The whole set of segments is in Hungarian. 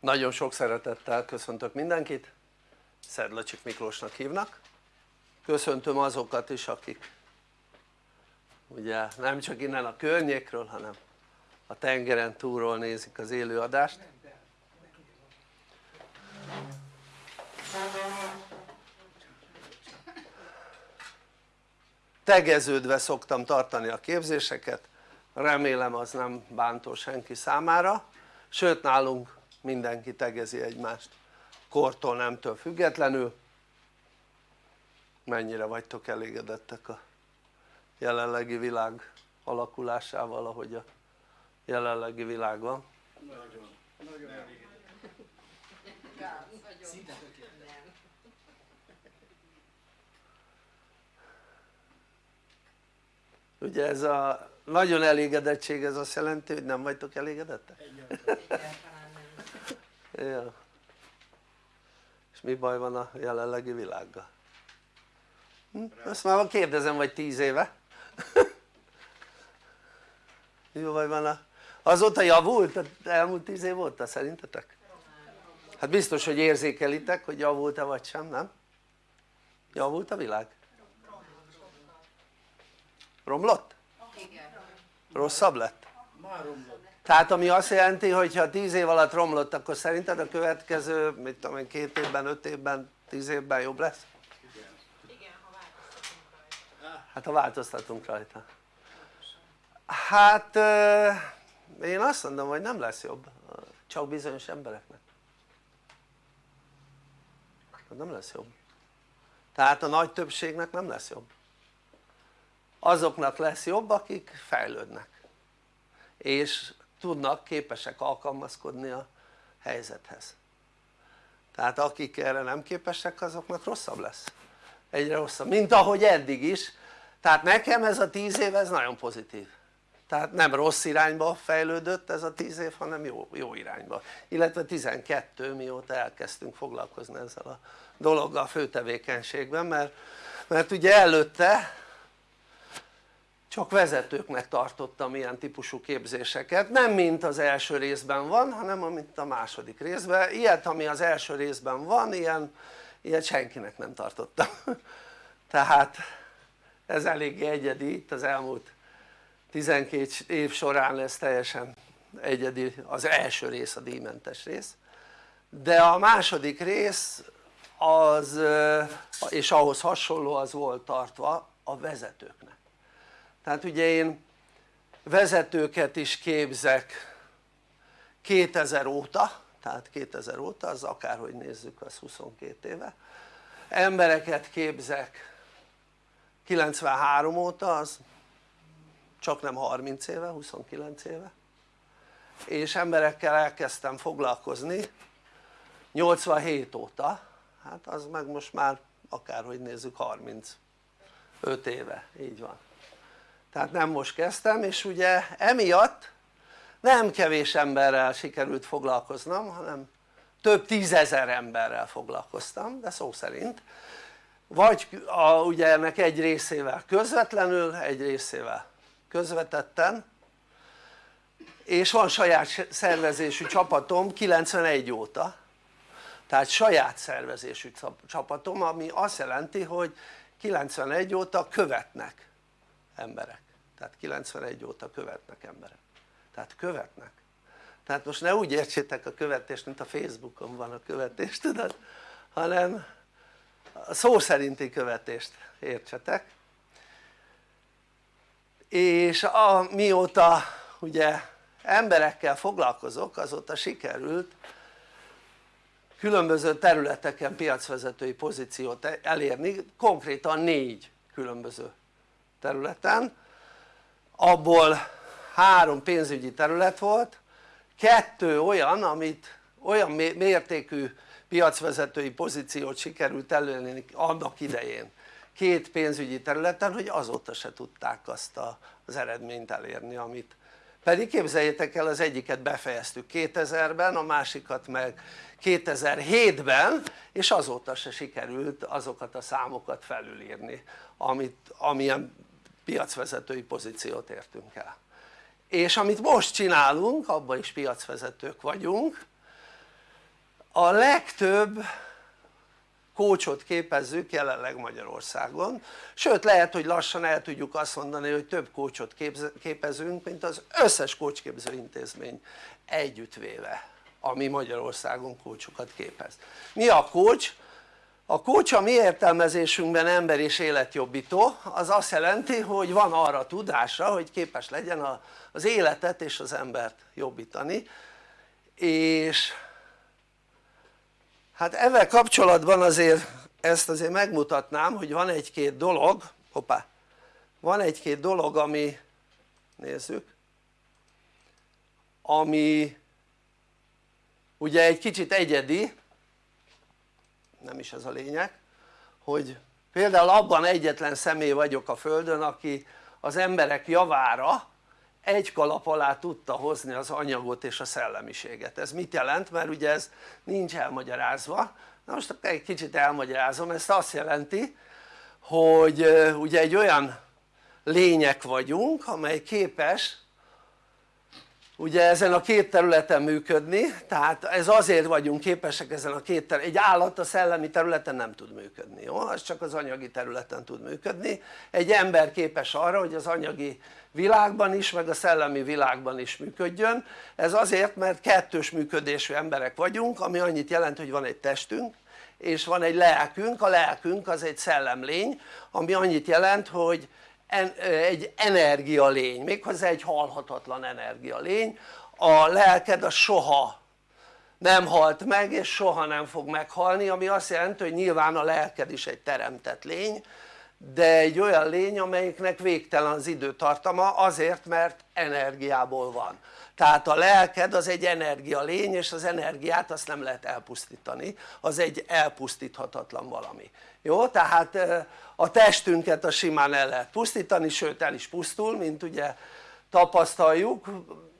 nagyon sok szeretettel köszöntök mindenkit. Szedlacsik Miklósnak hívnak. Köszöntöm azokat is akik ugye nem csak innen a környékről hanem a tengeren túlról nézik az élőadást tegeződve szoktam tartani a képzéseket. Remélem az nem bántó senki számára. Sőt nálunk mindenki tegezi egymást kortól nemtől függetlenül mennyire vagytok elégedettek a jelenlegi világ alakulásával ahogy a jelenlegi világ van? nagyon, nagyon ugye ez a nagyon elégedettség ez azt jelenti hogy nem vagytok elégedettek? Ja. és mi baj van a jelenlegi világgal? Hm? ezt már kérdezem vagy tíz éve mi baj van a azóta javult? az elmúlt tíz év óta szerintetek? hát biztos hogy érzékelitek hogy javult-e vagy sem nem? javult a világ? romlott? rosszabb lett? Tehát ami azt jelenti hogy ha 10 év alatt romlott akkor szerinted a következő mit tudom én két évben, öt évben, tíz évben jobb lesz? hát ha változtatunk rajta. Hát én azt mondom hogy nem lesz jobb. Csak bizonyos embereknek. Nem lesz jobb. Tehát a nagy többségnek nem lesz jobb. Azoknak lesz jobb akik fejlődnek. És tudnak, képesek alkalmazkodni a helyzethez. Tehát akik erre nem képesek azoknak rosszabb lesz. Egyre rosszabb, mint ahogy eddig is. Tehát nekem ez a tíz év ez nagyon pozitív. Tehát nem rossz irányba fejlődött ez a tíz év hanem jó, jó irányba. Illetve 12 mióta elkezdtünk foglalkozni ezzel a dologgal főtevékenységben mert, mert ugye előtte csak vezetőknek tartottam ilyen típusú képzéseket, nem mint az első részben van, hanem mint a második részben, ilyet ami az első részben van, ilyen, ilyet senkinek nem tartottam. Tehát ez eléggé egyedi itt az elmúlt 12 év során ez teljesen egyedi, az első rész a díjmentes rész. De a második rész az és ahhoz hasonló az volt tartva a vezetőknek tehát ugye én vezetőket is képzek 2000 óta tehát 2000 óta az akárhogy nézzük az 22 éve. Embereket képzek 93 óta az csak nem 30 éve, 29 éve. És emberekkel elkezdtem foglalkozni 87 óta hát az meg most már akárhogy nézzük 35 éve, így van tehát nem most kezdtem és ugye emiatt nem kevés emberrel sikerült foglalkoznom hanem több tízezer emberrel foglalkoztam de szó szerint. Vagy a, ugye ennek egy részével közvetlenül egy részével közvetetten. És van saját szervezésű csapatom 91 óta. Tehát saját szervezésű csapatom ami azt jelenti hogy 91 óta követnek emberek. Tehát 91 óta követnek emberek. Tehát követnek. Tehát most ne úgy értsétek a követést mint a Facebookon van a követés tudod hanem a szó szerinti követést értsetek. És a, mióta ugye emberekkel foglalkozok azóta sikerült különböző területeken piacvezetői pozíciót elérni konkrétan négy különböző területen. Abból három pénzügyi terület volt kettő olyan amit olyan mértékű piacvezetői pozíciót sikerült elérni annak idején két pénzügyi területen hogy azóta se tudták azt az eredményt elérni amit pedig képzeljétek el az egyiket befejeztük 2000-ben a másikat meg 2007-ben és azóta se sikerült azokat a számokat felülírni amit, amilyen piacvezetői pozíciót értünk el. És amit most csinálunk abban is piacvezetők vagyunk a legtöbb kócsot képezzük jelenleg Magyarországon. Sőt lehet hogy lassan el tudjuk azt mondani hogy több kócsot képezünk mint az összes kócsképző intézmény együttvéve ami Magyarországon kócsokat képez. Mi a kócs? A kócs a mi értelmezésünkben ember és életjobbító az azt jelenti hogy van arra tudásra hogy képes legyen az életet és az embert jobbítani. És hát ezzel kapcsolatban azért ezt azért megmutatnám hogy van egy-két dolog hoppá van egy-két dolog ami nézzük. Ami ugye egy kicsit egyedi nem is ez a lényeg hogy például abban egyetlen személy vagyok a földön aki az emberek javára egy kalap alá tudta hozni az anyagot és a szellemiséget. Ez mit jelent? mert ugye ez nincs elmagyarázva. Na most egy kicsit elmagyarázom. Ezt azt jelenti hogy ugye egy olyan lények vagyunk amely képes ugye ezen a két területen működni tehát ez azért vagyunk képesek ezen a két területen, egy állat a szellemi területen nem tud működni jó? az csak az anyagi területen tud működni. Egy ember képes arra hogy az anyagi világban is meg a szellemi világban is működjön. Ez azért mert kettős működésű emberek vagyunk ami annyit jelent hogy van egy testünk és van egy lelkünk, a lelkünk az egy szellemlény ami annyit jelent hogy egy energialény, méghozzá egy halhatatlan energialény. A lelked az soha nem halt meg és soha nem fog meghalni ami azt jelenti hogy nyilván a lelked is egy teremtett lény de egy olyan lény amelyiknek végtelen az időtartama azért mert energiából van tehát a lelked az egy energia lény és az energiát azt nem lehet elpusztítani. Az egy elpusztíthatatlan valami. Jó? tehát a testünket a simán el lehet pusztítani sőt el is pusztul mint ugye tapasztaljuk.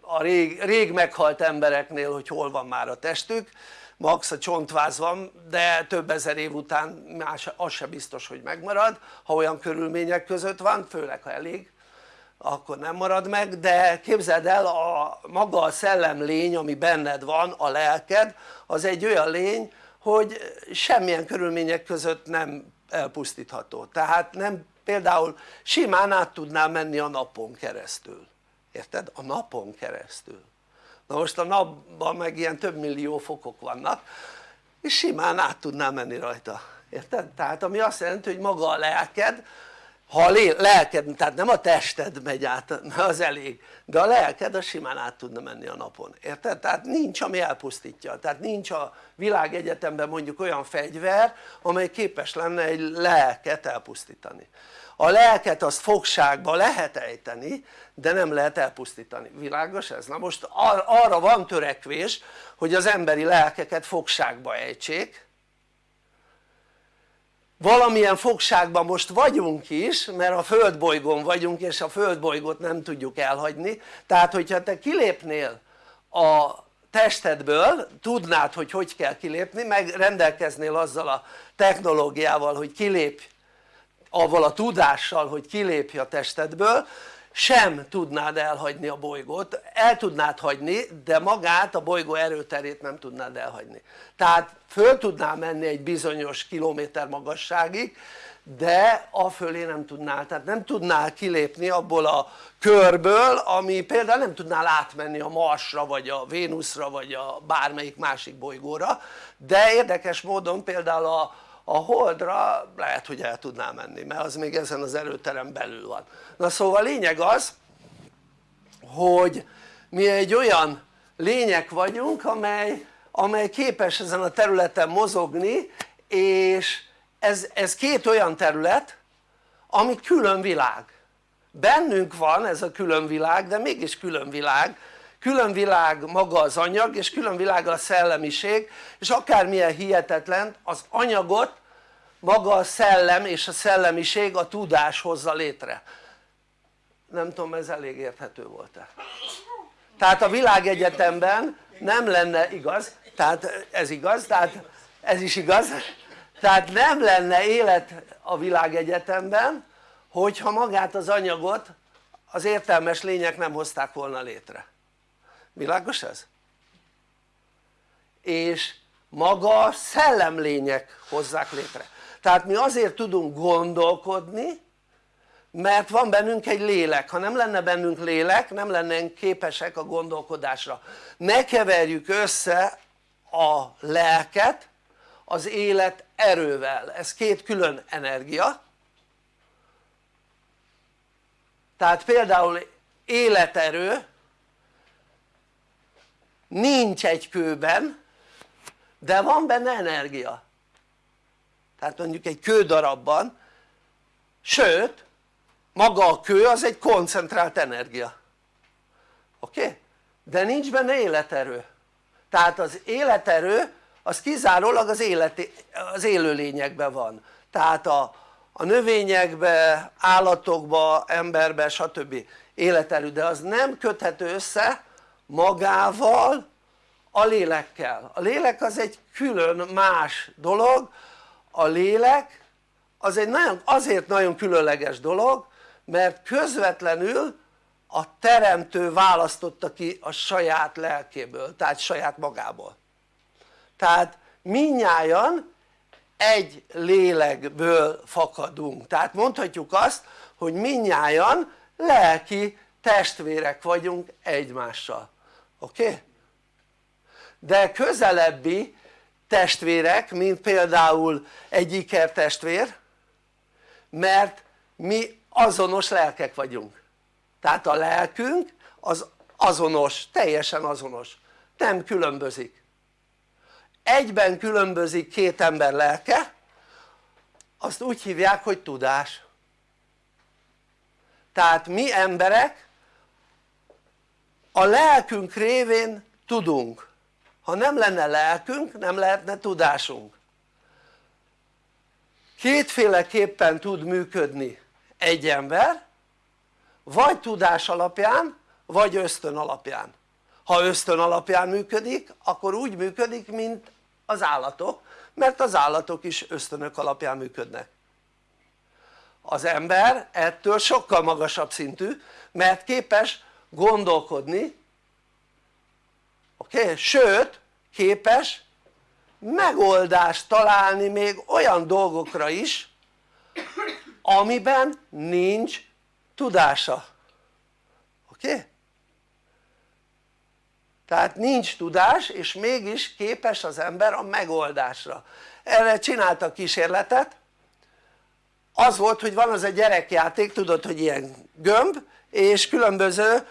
A rég, rég meghalt embereknél hogy hol van már a testük. Max a csontváz van de több ezer év után más, az se biztos hogy megmarad ha olyan körülmények között van főleg ha elég akkor nem marad meg de képzeld el a maga a szellemlény ami benned van a lelked az egy olyan lény hogy semmilyen körülmények között nem elpusztítható tehát nem például simán át tudnál menni a napon keresztül érted? a napon keresztül na most a napban meg ilyen több millió fokok vannak és simán át tudnál menni rajta érted? tehát ami azt jelenti hogy maga a lelked ha a lelked, tehát nem a tested megy át, az elég, de a lelked az simán át tudna menni a napon, érted? tehát nincs ami elpusztítja, tehát nincs a világegyetemben mondjuk olyan fegyver amely képes lenne egy lelket elpusztítani a lelket azt fogságba lehet ejteni de nem lehet elpusztítani, világos ez? na most ar arra van törekvés hogy az emberi lelkeket fogságba ejtsék valamilyen fogságban most vagyunk is mert a földbolygón vagyunk és a földbolygót nem tudjuk elhagyni. Tehát hogyha te kilépnél a testedből tudnád hogy hogy kell kilépni meg rendelkeznél azzal a technológiával hogy kilépj avval a tudással hogy kilépj a testedből sem tudnád elhagyni a bolygót, el tudnád hagyni de magát a bolygó erőterét nem tudnád elhagyni. Tehát föl tudnál menni egy bizonyos kilométer magasságig de a fölé nem tudnál, tehát nem tudnál kilépni abból a körből ami például nem tudnál átmenni a Marsra vagy a Vénuszra vagy a bármelyik másik bolygóra. De érdekes módon például a a holdra lehet hogy el tudnál menni mert az még ezen az erőterem belül van. Na szóval a lényeg az hogy mi egy olyan lények vagyunk amely, amely képes ezen a területen mozogni és ez, ez két olyan terület ami külön világ. Bennünk van ez a külön világ de mégis külön világ külön világ maga az anyag és külön világ a szellemiség és akármilyen hihetetlen az anyagot maga a szellem és a szellemiség a tudás hozza létre. Nem tudom ez elég érthető volt-e? Tehát a világegyetemben nem lenne igaz tehát ez igaz tehát ez is igaz tehát nem lenne élet a világegyetemben hogyha magát az anyagot az értelmes lények nem hozták volna létre világos ez? és maga a szellemlények hozzák létre. Tehát mi azért tudunk gondolkodni mert van bennünk egy lélek, ha nem lenne bennünk lélek nem lennénk képesek a gondolkodásra. Ne keverjük össze a lelket az élet erővel, ez két külön energia. Tehát például életerő nincs egy kőben de van benne energia. Tehát mondjuk egy kődarabban sőt maga a kő az egy koncentrált energia. Oké? De nincs benne életerő. Tehát az életerő az kizárólag az, életi, az élőlényekben van. Tehát a, a növényekbe, állatokba, emberbe stb. életerő. De az nem köthető össze magával a lélekkel, a lélek az egy külön más dolog. A lélek az egy nagyon, azért nagyon különleges dolog mert közvetlenül a teremtő választotta ki a saját lelkéből, tehát saját magából. Tehát minnyáján egy lélekből fakadunk, tehát mondhatjuk azt hogy minnyáján lelki testvérek vagyunk egymással, oké? De közelebbi testvérek mint például egy ikertestvér mert mi azonos lelkek vagyunk. Tehát a lelkünk az azonos, teljesen azonos, nem különbözik. Egyben különbözik két ember lelke azt úgy hívják hogy tudás. Tehát mi emberek a lelkünk révén tudunk. Ha nem lenne lelkünk nem lehetne tudásunk. Kétféleképpen tud működni egy ember vagy tudás alapján vagy ösztön alapján. Ha ösztön alapján működik akkor úgy működik mint az állatok mert az állatok is ösztönök alapján működnek. Az ember ettől sokkal magasabb szintű mert képes gondolkodni oké? Okay? sőt képes megoldást találni még olyan dolgokra is amiben nincs tudása oké? Okay? tehát nincs tudás és mégis képes az ember a megoldásra erre csináltak kísérletet az volt hogy van az egy gyerekjáték tudod hogy ilyen gömb és különböző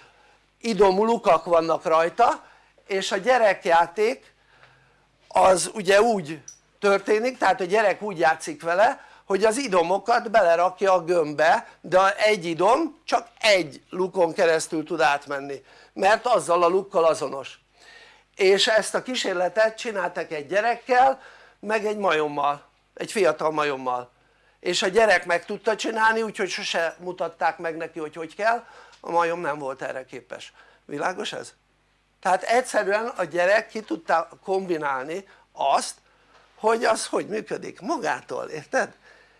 idomú lukak vannak rajta és a gyerekjáték az ugye úgy történik tehát a gyerek úgy játszik vele hogy az idomokat belerakja a gömbbe de egy idom csak egy lukon keresztül tud átmenni mert azzal a lukkal azonos. És ezt a kísérletet csináltak egy gyerekkel meg egy majommal, egy fiatal majommal. És a gyerek meg tudta csinálni úgyhogy sose mutatták meg neki hogy hogy kell a majom nem volt erre képes, világos ez? tehát egyszerűen a gyerek ki tudta kombinálni azt hogy az hogy működik magától, érted?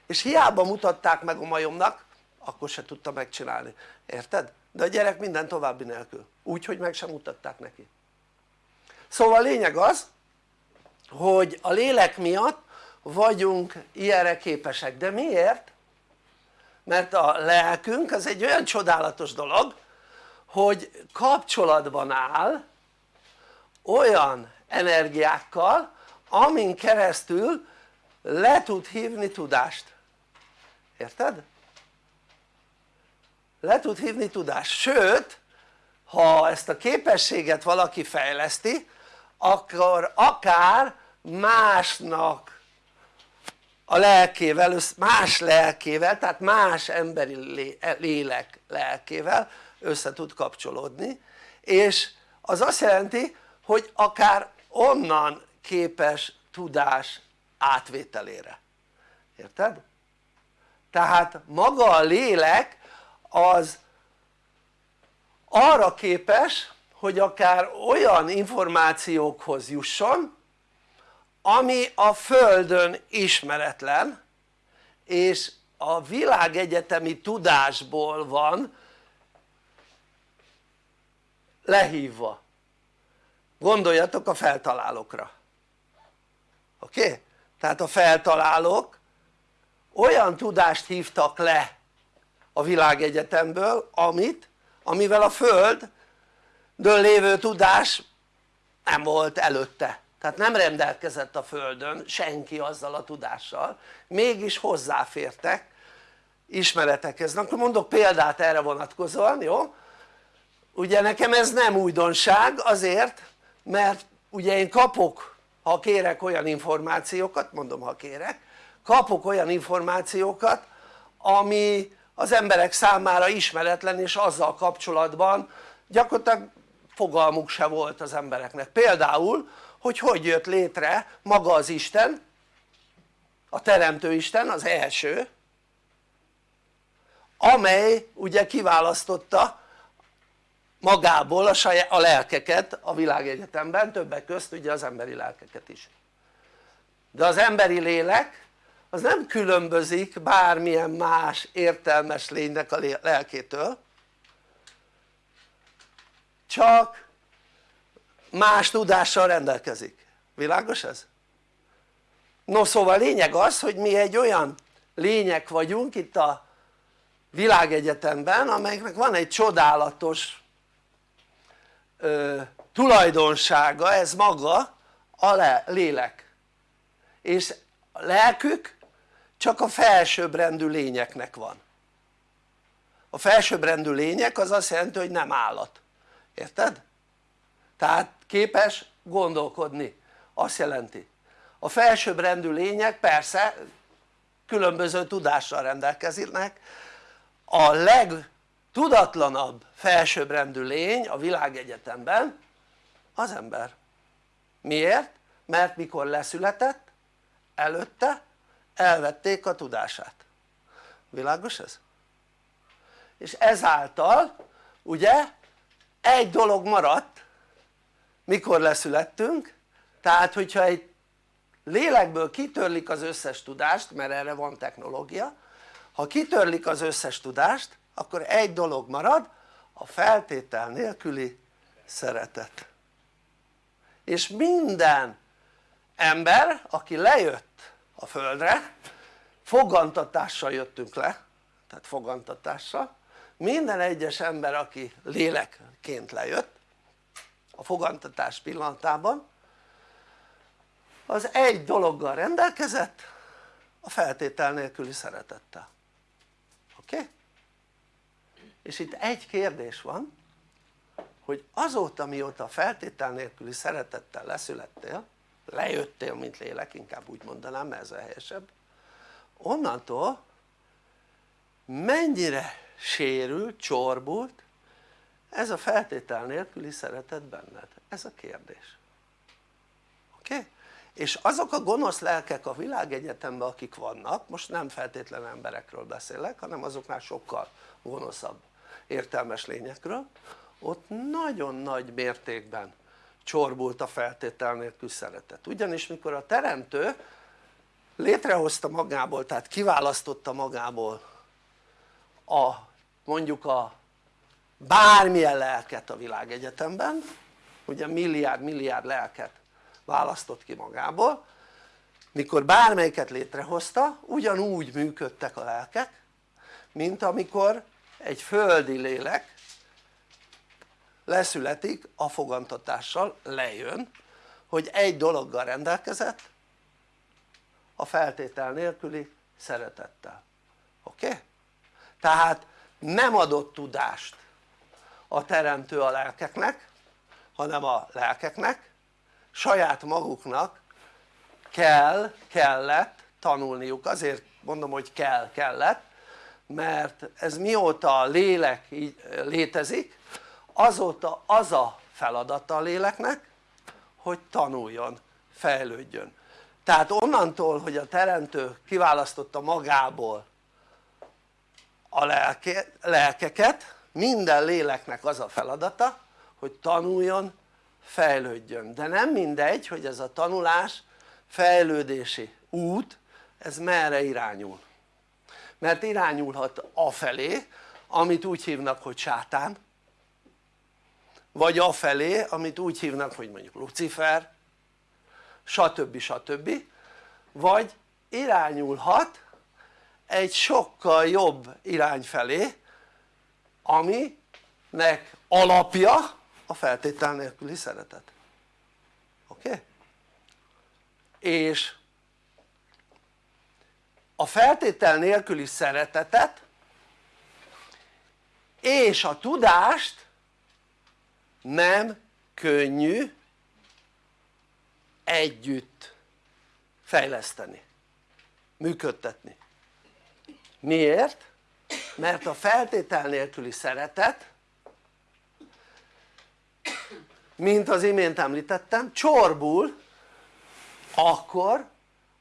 és hiába mutatták meg a majomnak akkor se tudta megcsinálni, érted? de a gyerek minden további nélkül, úgyhogy meg sem mutatták neki szóval a lényeg az hogy a lélek miatt vagyunk ilyenre képesek, de miért? Mert a lelkünk az egy olyan csodálatos dolog hogy kapcsolatban áll olyan energiákkal amin keresztül le tud hívni tudást érted? le tud hívni tudást, sőt ha ezt a képességet valaki fejleszti akkor akár másnak a lelkével, más lelkével, tehát más emberi lélek lelkével össze tud kapcsolódni és az azt jelenti hogy akár onnan képes tudás átvételére, érted? tehát maga a lélek az arra képes hogy akár olyan információkhoz jusson ami a földön ismeretlen és a világegyetemi tudásból van lehívva gondoljatok a feltalálókra oké? Okay? tehát a feltalálók olyan tudást hívtak le a világegyetemből amit, amivel a földön lévő tudás nem volt előtte tehát nem rendelkezett a földön senki azzal a tudással mégis hozzáfértek ismeretekhez, na akkor mondok példát erre vonatkozóan, jó? ugye nekem ez nem újdonság azért mert ugye én kapok ha kérek olyan információkat, mondom ha kérek kapok olyan információkat ami az emberek számára ismeretlen és azzal kapcsolatban gyakorlatilag fogalmuk se volt az embereknek például hogy hogy jött létre maga az Isten a teremtő Isten az első amely ugye kiválasztotta magából a, saját, a lelkeket a világegyetemben többek közt ugye az emberi lelkeket is. De az emberi lélek az nem különbözik bármilyen más értelmes lénynek a lelkétől csak más tudással rendelkezik, világos ez? no szóval lényeg az hogy mi egy olyan lények vagyunk itt a világegyetemben amelyeknek van egy csodálatos ö, tulajdonsága ez maga a le, lélek és a lelkük csak a felsőbbrendű lényeknek van a felsőbbrendű lények az azt jelenti hogy nem állat, érted? tehát képes gondolkodni, azt jelenti a felsőbbrendű lények persze különböző tudással rendelkeznek a legtudatlanabb felsőbbrendű lény a világegyetemben az ember miért? mert mikor leszületett előtte elvették a tudását világos ez? és ezáltal ugye egy dolog maradt mikor leszülettünk? Tehát hogyha egy lélekből kitörlik az összes tudást mert erre van technológia ha kitörlik az összes tudást akkor egy dolog marad a feltétel nélküli szeretet. És minden ember aki lejött a földre fogantatással jöttünk le tehát fogantatással. Minden egyes ember aki lélekként lejött a fogantatás pillanatában az egy dologgal rendelkezett a feltétel nélküli szeretettel oké? És itt egy kérdés van hogy azóta mióta a feltétel nélküli szeretettel leszülettél lejöttél mint lélek inkább úgy mondanám mert ez a helyesebb onnantól mennyire sérült, csorbult ez a feltétel nélküli szeretet benned? ez a kérdés oké? Okay? és azok a gonosz lelkek a világegyetemben akik vannak most nem feltétlen emberekről beszélek hanem azoknál sokkal gonoszabb értelmes lényekről ott nagyon nagy mértékben csorbult a feltétel nélkül szeretet ugyanis mikor a teremtő létrehozta magából tehát kiválasztotta magából a mondjuk a bármilyen lelket a világegyetemben ugye milliárd milliárd lelket választott ki magából mikor bármelyiket létrehozta ugyanúgy működtek a lelkek mint amikor egy földi lélek leszületik a fogantatással, lejön hogy egy dologgal rendelkezett a feltétel nélküli szeretettel oké? Okay? tehát nem adott tudást a teremtő a lelkeknek hanem a lelkeknek. Saját maguknak kell, kellett tanulniuk, azért mondom hogy kell, kellett mert ez mióta a lélek így létezik azóta az a feladata a léleknek hogy tanuljon, fejlődjön. Tehát onnantól hogy a teremtő kiválasztotta magából a lelke, lelkeket minden léleknek az a feladata hogy tanuljon fejlődjön de nem mindegy hogy ez a tanulás fejlődési út ez merre irányul mert irányulhat afelé amit úgy hívnak hogy sátán vagy afelé amit úgy hívnak hogy mondjuk Lucifer stb. stb. vagy irányulhat egy sokkal jobb irány felé aminek alapja a feltétel nélküli szeretet oké? És a feltétel nélküli szeretetet és a tudást nem könnyű együtt fejleszteni, működtetni miért? Mert a feltétel nélküli szeretet mint az imént említettem csorbul akkor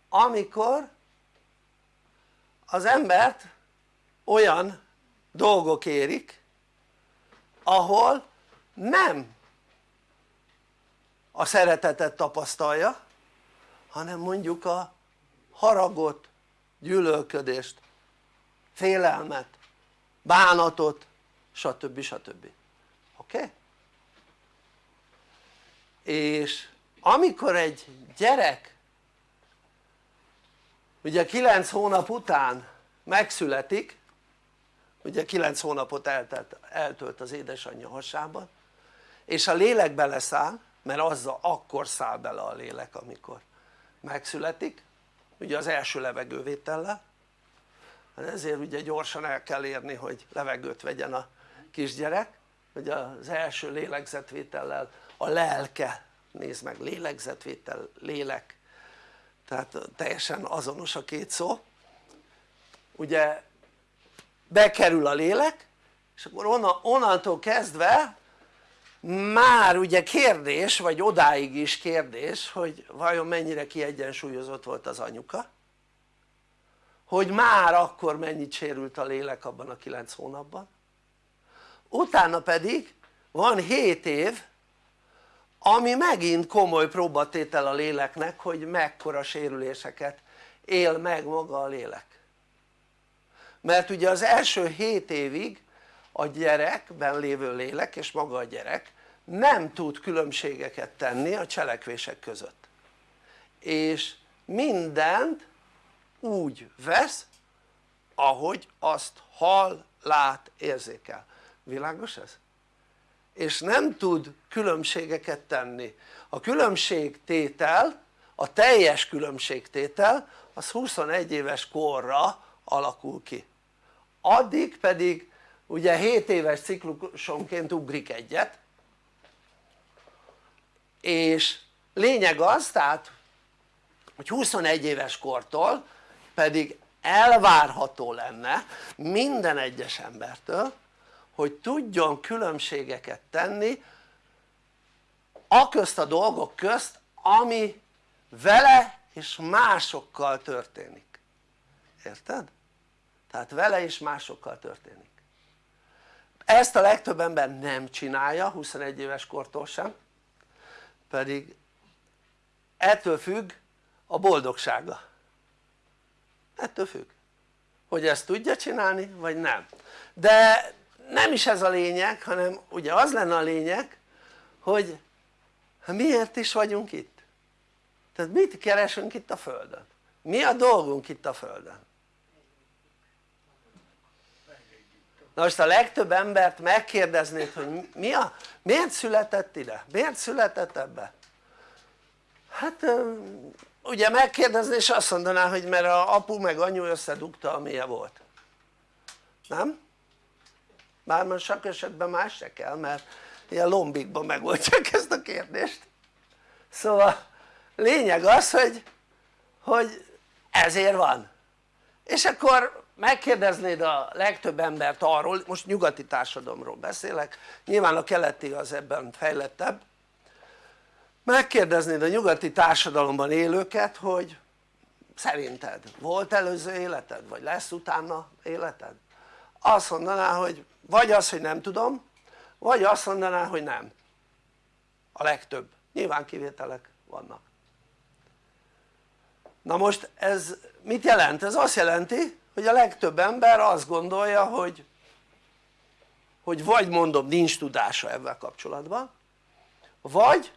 amikor az embert olyan dolgok érik ahol nem a szeretetet tapasztalja hanem mondjuk a haragot, gyűlölködést, félelmet, bánatot stb. stb. oké? Okay? és amikor egy gyerek ugye 9 hónap után megszületik ugye 9 hónapot eltelt, eltölt az édesanyja hasában és a lélek beleszáll mert azzal akkor száll bele a lélek amikor megszületik ugye az első levegővétellel hát ezért ugye gyorsan el kell érni hogy levegőt vegyen a kisgyerek. Hogy az első lélegzetvétellel a lelke nézd meg lélegzetvétel, lélek. Tehát teljesen azonos a két szó. Ugye bekerül a lélek és akkor onnantól kezdve már ugye kérdés vagy odáig is kérdés hogy vajon mennyire kiegyensúlyozott volt az anyuka hogy már akkor mennyit sérült a lélek abban a 9 hónapban. Utána pedig van 7 év ami megint komoly próbatétel a léleknek hogy mekkora sérüléseket él meg maga a lélek. Mert ugye az első 7 évig a gyerekben lévő lélek és maga a gyerek nem tud különbségeket tenni a cselekvések között. És mindent úgy vesz ahogy azt hall, lát, érzékel, világos ez? és nem tud különbségeket tenni. A különbségtétel a teljes különbségtétel az 21 éves korra alakul ki. Addig pedig ugye 7 éves ciklusonként ugrik egyet és lényeg az tehát hogy 21 éves kortól pedig elvárható lenne minden egyes embertől hogy tudjon különbségeket tenni a közt a dolgok közt ami vele és másokkal történik. Érted? tehát vele és másokkal történik. Ezt a legtöbb ember nem csinálja 21 éves kortól sem pedig ettől függ a boldogsága ettől függ hogy ezt tudja csinálni vagy nem de nem is ez a lényeg hanem ugye az lenne a lényeg hogy miért is vagyunk itt tehát mit keresünk itt a földön mi a dolgunk itt a földön na most a legtöbb embert megkérdeznéd hogy mi a, miért született ide? miért született ebbe? hát ugye megkérdezni és azt mondaná hogy mert a apu meg anyu összedugta amilyen volt. Nem? bár most sok esetben más se kell mert ilyen lombikban megoldják ezt a kérdést. Szóval lényeg az hogy, hogy ezért van. És akkor megkérdeznéd a legtöbb embert arról, most nyugati társadalomról beszélek, nyilván a keleti az ebben fejlettebb megkérdeznéd a nyugati társadalomban élőket hogy szerinted volt előző életed vagy lesz utána életed? azt mondaná hogy vagy az hogy nem tudom vagy azt mondaná hogy nem a legtöbb, nyilván kivételek vannak na most ez mit jelent? ez azt jelenti hogy a legtöbb ember azt gondolja hogy hogy vagy mondom nincs tudása ebben kapcsolatban vagy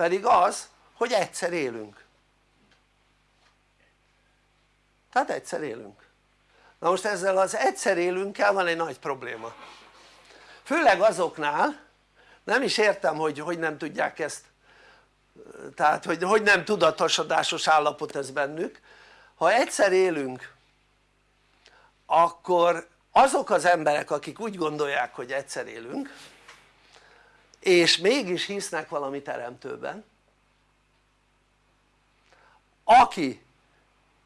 pedig az hogy egyszer élünk. Tehát egyszer élünk. Na most ezzel az egyszer élünkkel van egy nagy probléma. Főleg azoknál nem is értem hogy hogy nem tudják ezt tehát hogy, hogy nem tudatosodásos állapot ez bennük. Ha egyszer élünk akkor azok az emberek akik úgy gondolják hogy egyszer élünk és mégis hisznek valami teremtőben aki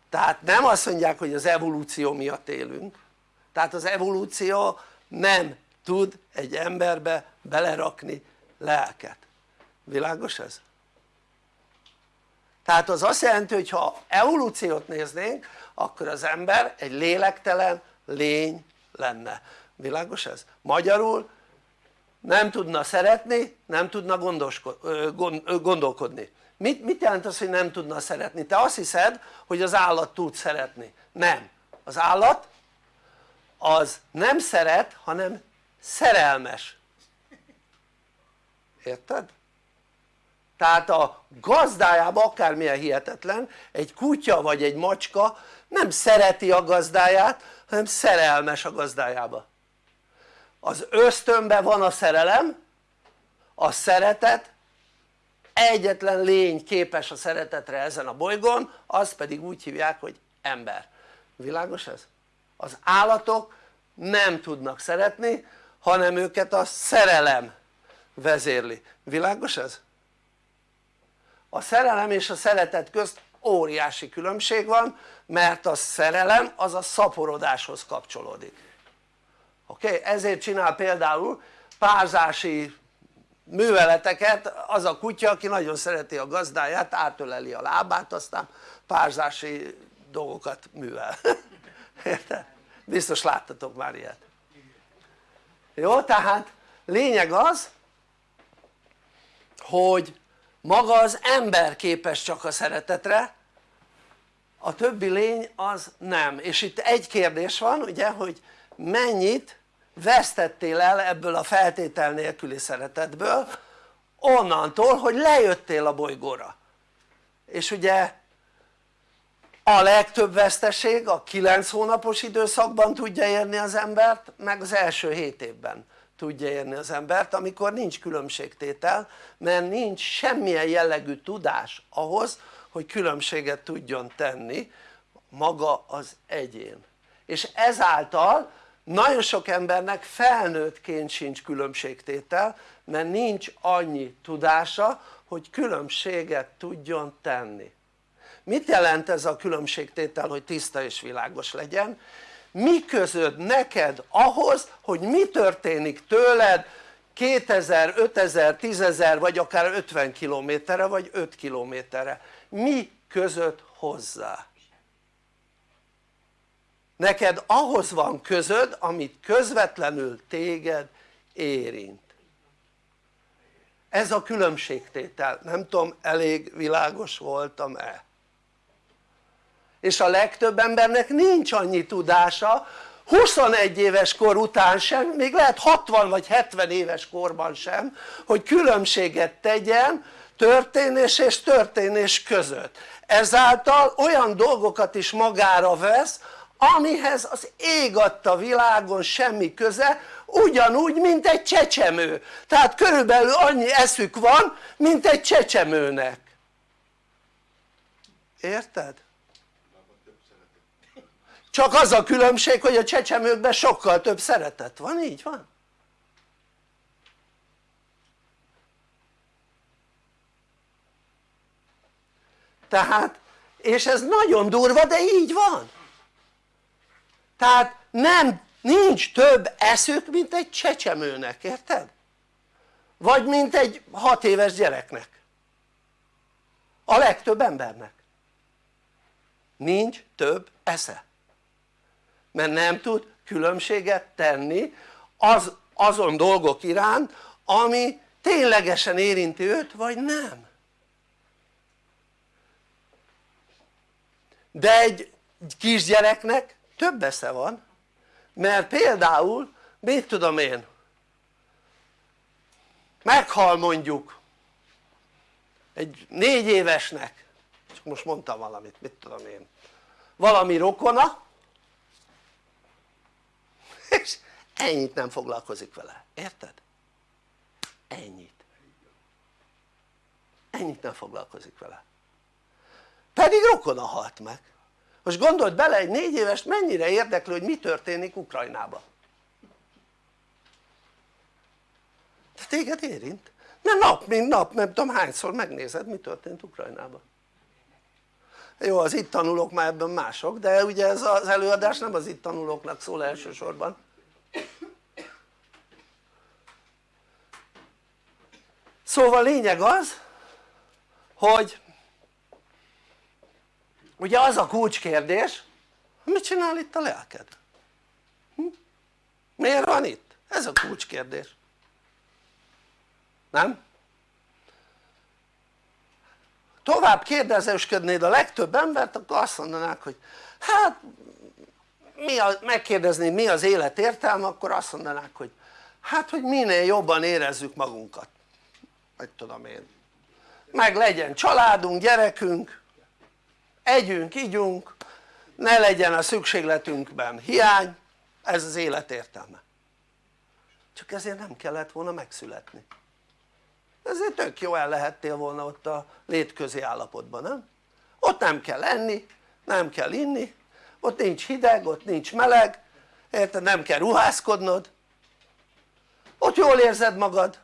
tehát nem azt mondják hogy az evolúció miatt élünk tehát az evolúció nem tud egy emberbe belerakni lelket, világos ez? tehát az azt jelenti hogy ha evolúciót néznénk akkor az ember egy lélektelen lény lenne, világos ez? magyarul nem tudna szeretni, nem tudna gondolkodni. Mit, mit jelent az hogy nem tudna szeretni? te azt hiszed hogy az állat tud szeretni, nem, az állat az nem szeret hanem szerelmes. Érted? tehát a gazdájába akármilyen hihetetlen egy kutya vagy egy macska nem szereti a gazdáját hanem szerelmes a gazdájába az ösztönben van a szerelem a szeretet egyetlen lény képes a szeretetre ezen a bolygón az pedig úgy hívják hogy ember világos ez? az állatok nem tudnak szeretni hanem őket a szerelem vezérli, világos ez? a szerelem és a szeretet közt óriási különbség van mert a szerelem az a szaporodáshoz kapcsolódik oké? Okay? ezért csinál például párzási műveleteket az a kutya aki nagyon szereti a gazdáját átöleli a lábát aztán párzási dolgokat művel érted? biztos láttatok már ilyet jó? tehát lényeg az hogy maga az ember képes csak a szeretetre a többi lény az nem és itt egy kérdés van ugye hogy mennyit vesztettél el ebből a feltétel nélküli szeretetből onnantól hogy lejöttél a bolygóra? És ugye a legtöbb veszteség a 9 hónapos időszakban tudja érni az embert meg az első 7 évben tudja érni az embert amikor nincs különbségtétel mert nincs semmilyen jellegű tudás ahhoz hogy különbséget tudjon tenni maga az egyén. És ezáltal nagyon sok embernek felnőttként sincs különbségtétel mert nincs annyi tudása hogy különbséget tudjon tenni mit jelent ez a különbségtétel hogy tiszta és világos legyen? mi közöd neked ahhoz hogy mi történik tőled 2000, 5000, 10.000 vagy akár 50 kilométerre vagy 5 kilométerre mi között hozzá? Neked ahhoz van közöd amit közvetlenül téged érint. Ez a különbségtétel, nem tudom elég világos voltam-e? És a legtöbb embernek nincs annyi tudása 21 éves kor után sem, még lehet 60 vagy 70 éves korban sem hogy különbséget tegyen történés és történés között. Ezáltal olyan dolgokat is magára vesz amihez az ég adta világon semmi köze ugyanúgy mint egy csecsemő tehát körülbelül annyi eszük van mint egy csecsemőnek érted? csak az a különbség hogy a csecsemőkben sokkal több szeretet van, így van? tehát és ez nagyon durva de így van tehát nem nincs több eszük mint egy csecsemőnek, érted? vagy mint egy hat éves gyereknek. A legtöbb embernek. Nincs több esze. Mert nem tud különbséget tenni az, azon dolgok iránt ami ténylegesen érinti őt vagy nem. De egy kisgyereknek több esze van mert például mit tudom én meghal mondjuk egy négy évesnek csak most mondtam valamit mit tudom én valami rokona és ennyit nem foglalkozik vele, érted? ennyit. Ennyit nem foglalkozik vele. Pedig rokona halt meg most gondold bele egy négy éves mennyire érdeklő hogy mi történik Ukrajnában. De téged érint. Mert nap mint nap nem tudom hányszor megnézed mi történt Ukrajnában. Jó az itt tanulók már ebben mások de ugye ez az előadás nem az itt tanulóknak szól elsősorban. Szóval lényeg az hogy ugye az a kulcskérdés mit csinál itt a lelked? Hm? miért van itt? ez a kulcskérdés nem? tovább kérdezősködnéd a legtöbb embert akkor azt mondanák hogy hát mi a, megkérdeznéd mi az élet értelme akkor azt mondanák hogy hát hogy minél jobban érezzük magunkat vagy tudom én meg legyen családunk, gyerekünk együnk, igyunk ne legyen a szükségletünkben hiány ez az élet értelme. Csak ezért nem kellett volna megszületni. Ezért tök jó el lehettél volna ott a létközi állapotban nem? ott nem kell enni, nem kell inni ott nincs hideg, ott nincs meleg érted? nem kell ruházkodnod. Ott jól érzed magad.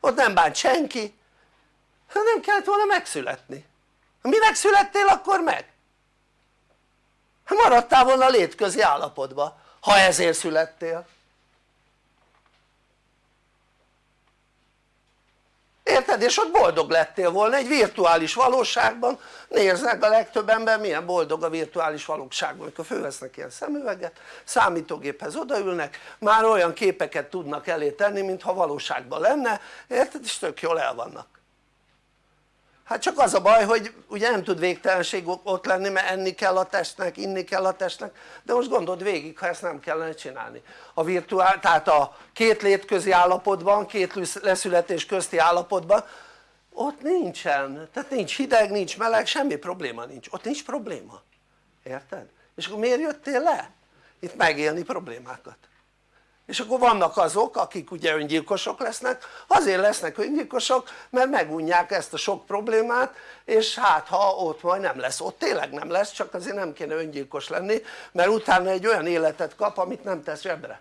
Ott nem bánt senki. Hát nem kellett volna megszületni mi megszülettél akkor meg? maradtál volna létközi állapotban ha ezért születtél érted? és ott boldog lettél volna egy virtuális valóságban nézd a legtöbb ember milyen boldog a virtuális valóságban amikor fölvesznek ilyen szemüveget számítógéphez odaülnek már olyan képeket tudnak elé tenni mintha valóságban lenne érted? és tök jól el vannak hát csak az a baj hogy ugye nem tud végtelenség ott lenni mert enni kell a testnek, inni kell a testnek. De most gondold végig ha ezt nem kellene csinálni. A virtuál, tehát a két létközi állapotban, két leszületés közti állapotban ott nincsen, tehát nincs hideg, nincs meleg, semmi probléma nincs, ott nincs probléma. Érted? és akkor miért jöttél le? itt megélni problémákat és akkor vannak azok akik ugye öngyilkosok lesznek. Azért lesznek öngyilkosok mert megunják ezt a sok problémát és hát ha ott majd nem lesz, ott tényleg nem lesz csak azért nem kéne öngyilkos lenni mert utána egy olyan életet kap amit nem tesz zsebre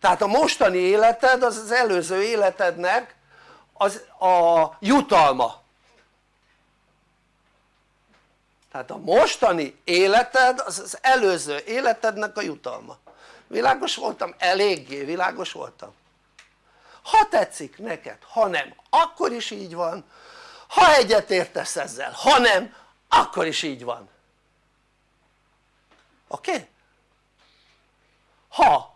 tehát a mostani életed az az előző életednek az a jutalma tehát a mostani életed az az előző életednek a jutalma világos voltam? eléggé világos voltam ha tetszik neked, ha nem akkor is így van ha egyetértesz ezzel, ha nem akkor is így van oké? Okay? ha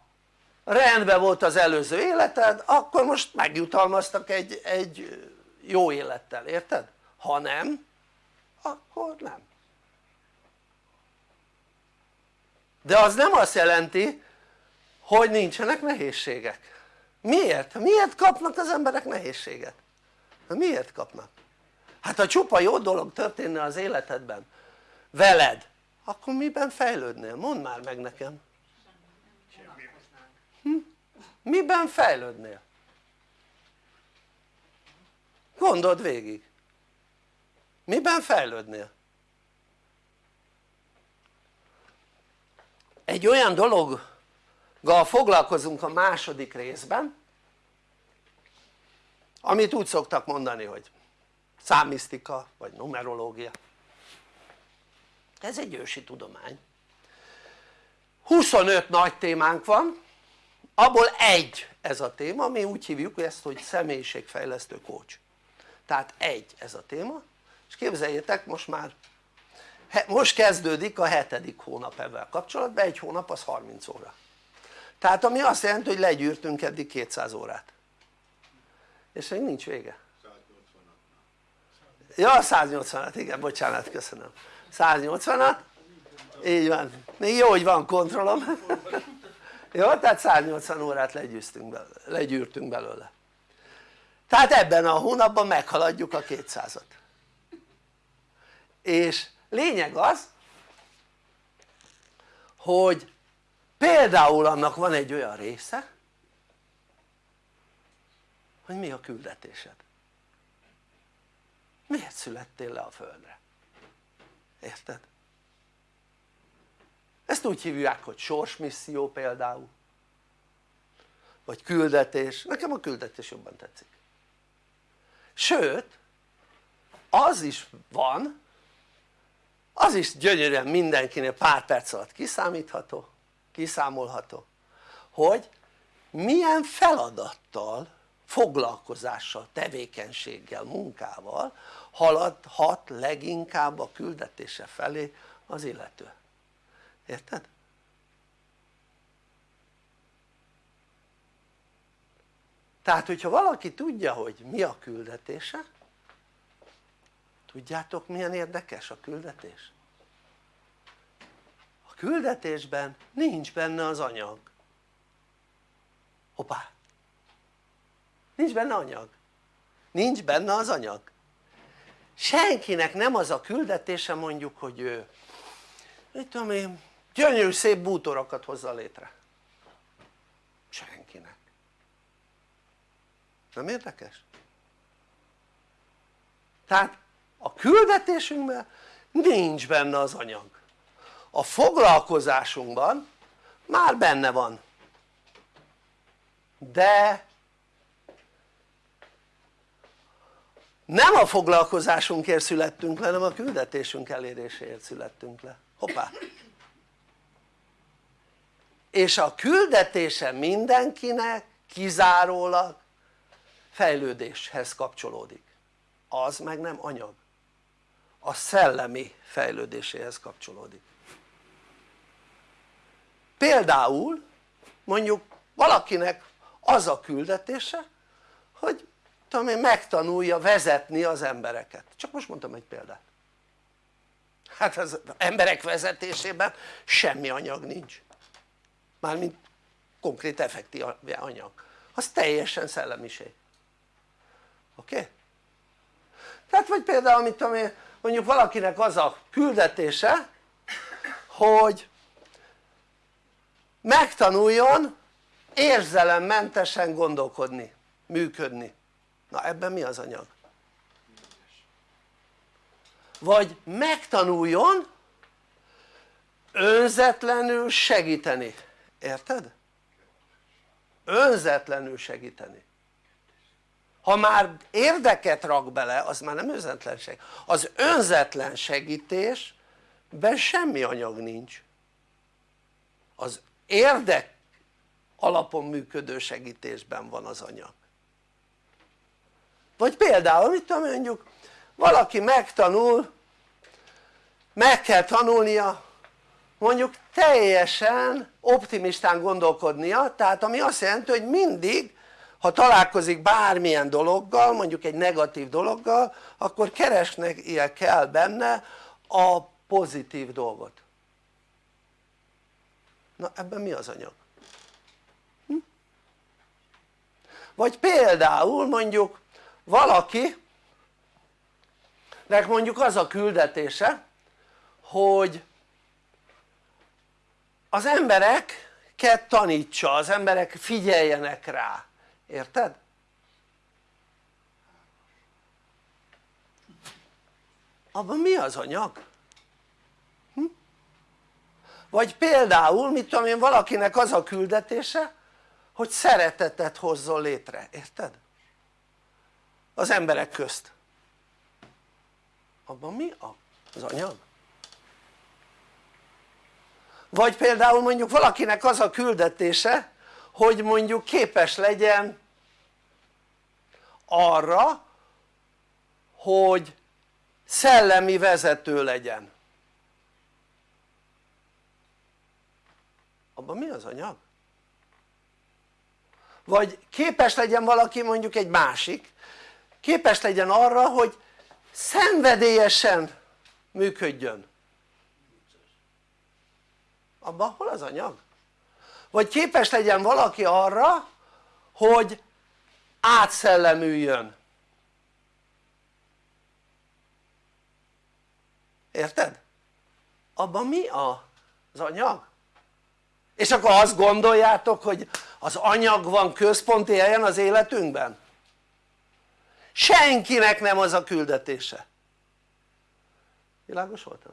rendben volt az előző életed akkor most megjutalmaztak egy, egy jó élettel, érted? ha nem akkor nem de az nem azt jelenti hogy nincsenek nehézségek miért? miért kapnak az emberek nehézséget? miért kapnak? hát ha csupa jó dolog történne az életedben veled akkor miben fejlődnél? mondd már meg nekem hm? miben fejlődnél? gondold végig miben fejlődnél? Egy olyan dologgal foglalkozunk a második részben amit úgy szoktak mondani hogy számisztika vagy numerológia. Ez egy ősi tudomány. 25 nagy témánk van abból egy ez a téma, mi úgy hívjuk ezt hogy személyiségfejlesztő coach. Tehát egy ez a téma és képzeljétek most már most kezdődik a hetedik hónap ebben kapcsolatban, egy hónap az 30 óra. Tehát ami azt jelenti hogy legyűrtünk eddig 200 órát. És még nincs vége. ja 180-at igen bocsánat köszönöm. 180-at így van, még jó hogy van kontrollom. Jó tehát 180 órát legyűrtünk belőle, legyűrtünk belőle. Tehát ebben a hónapban meghaladjuk a 200-at és lényeg az hogy például annak van egy olyan része hogy mi a küldetésed? Miért születtél le a földre? Érted? ezt úgy hívják hogy sorsmisszió például vagy küldetés, nekem a küldetés jobban tetszik. Sőt az is van az is gyönyörűen mindenkinél pár perc alatt kiszámítható kiszámolható hogy milyen feladattal foglalkozással, tevékenységgel, munkával haladhat leginkább a küldetése felé az illető érted? tehát hogyha valaki tudja hogy mi a küldetése tudjátok milyen érdekes a küldetés? a küldetésben nincs benne az anyag. Hoppá! Nincs benne anyag. Nincs benne az anyag. Senkinek nem az a küldetése mondjuk hogy ő mit tudom én gyönyörű szép bútorokat hozza létre. Senkinek. Nem érdekes? tehát a küldetésünkben nincs benne az anyag. A foglalkozásunkban már benne van. De nem a foglalkozásunkért születtünk le hanem a küldetésünk eléréséért születtünk le, hoppá. És a küldetése mindenkinek kizárólag fejlődéshez kapcsolódik. Az meg nem anyag a szellemi fejlődéséhez kapcsolódik. Például mondjuk valakinek az a küldetése hogy tudom én megtanulja vezetni az embereket. Csak most mondtam egy példát. Hát az emberek vezetésében semmi anyag nincs. Mármint konkrét effektív anyag. Az teljesen szellemiség. Oké? Okay? tehát vagy például mit tudom én mondjuk valakinek az a küldetése hogy megtanuljon érzelemmentesen gondolkodni, működni na ebben mi az anyag? vagy megtanuljon önzetlenül segíteni, érted? önzetlenül segíteni ha már érdeket rak bele az már nem önzetlenség az önzetlen segítésben semmi anyag nincs. Az érdek alapon működő segítésben van az anyag. Vagy például mit tudom mondjuk valaki megtanul meg kell tanulnia mondjuk teljesen optimistán gondolkodnia tehát ami azt jelenti hogy mindig ha találkozik bármilyen dologgal mondjuk egy negatív dologgal akkor keresnie kell benne a pozitív dolgot na ebben mi az anyag? Hm? vagy például mondjuk valaki nek mondjuk az a küldetése hogy az embereket tanítsa, az emberek figyeljenek rá érted? abban mi az anyag? Hm? vagy például mit tudom én valakinek az a küldetése hogy szeretetet hozzon létre, érted? az emberek közt abban mi az anyag? vagy például mondjuk valakinek az a küldetése hogy mondjuk képes legyen arra hogy szellemi vezető legyen abban mi az anyag? vagy képes legyen valaki mondjuk egy másik képes legyen arra hogy szenvedélyesen működjön abban hol az anyag? Vagy képes legyen valaki arra hogy átszellemüljön érted? abban mi az anyag? és akkor azt gondoljátok hogy az anyag van központi helyen az életünkben? senkinek nem az a küldetése világos voltam?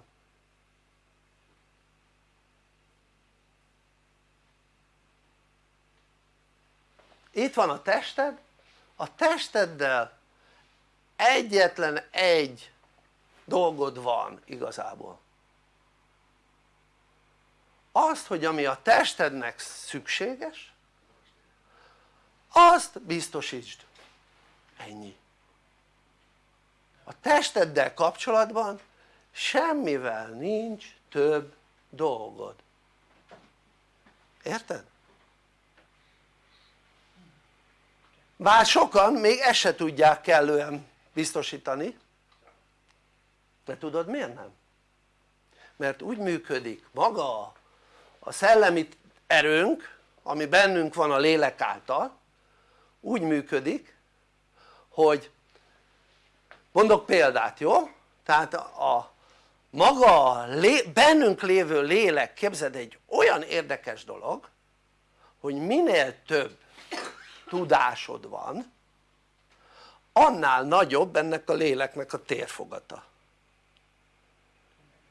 Itt van a tested. A testeddel egyetlen egy dolgod van igazából. Azt hogy ami a testednek szükséges azt biztosítsd. Ennyi. A testeddel kapcsolatban semmivel nincs több dolgod. Érted? Bár sokan még ezt se tudják kellően biztosítani de tudod miért nem? mert úgy működik maga a szellemi erőnk ami bennünk van a lélek által úgy működik hogy mondok példát jó? tehát a maga lé, bennünk lévő lélek képzeld egy olyan érdekes dolog hogy minél több tudásod van annál nagyobb ennek a léleknek a térfogata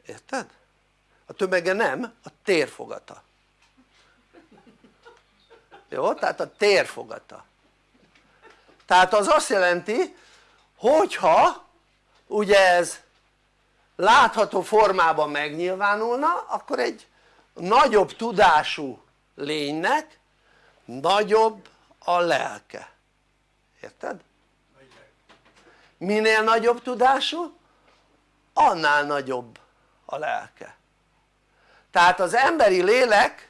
érted? a tömege nem, a térfogata jó? tehát a térfogata tehát az azt jelenti hogyha ugye ez látható formában megnyilvánulna akkor egy nagyobb tudású lénynek nagyobb a lelke. Érted? minél nagyobb tudású annál nagyobb a lelke. Tehát az emberi lélek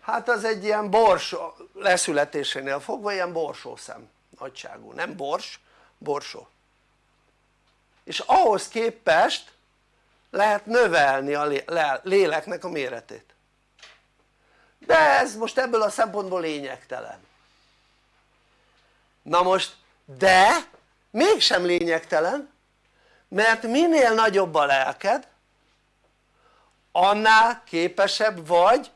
hát az egy ilyen borsó leszületésénél fogva ilyen borsószem nagyságú, nem bors, borsó. És ahhoz képest lehet növelni a léleknek a méretét. De ez most ebből a szempontból lényegtelen na most de mégsem lényegtelen mert minél nagyobb a lelked annál képesebb vagy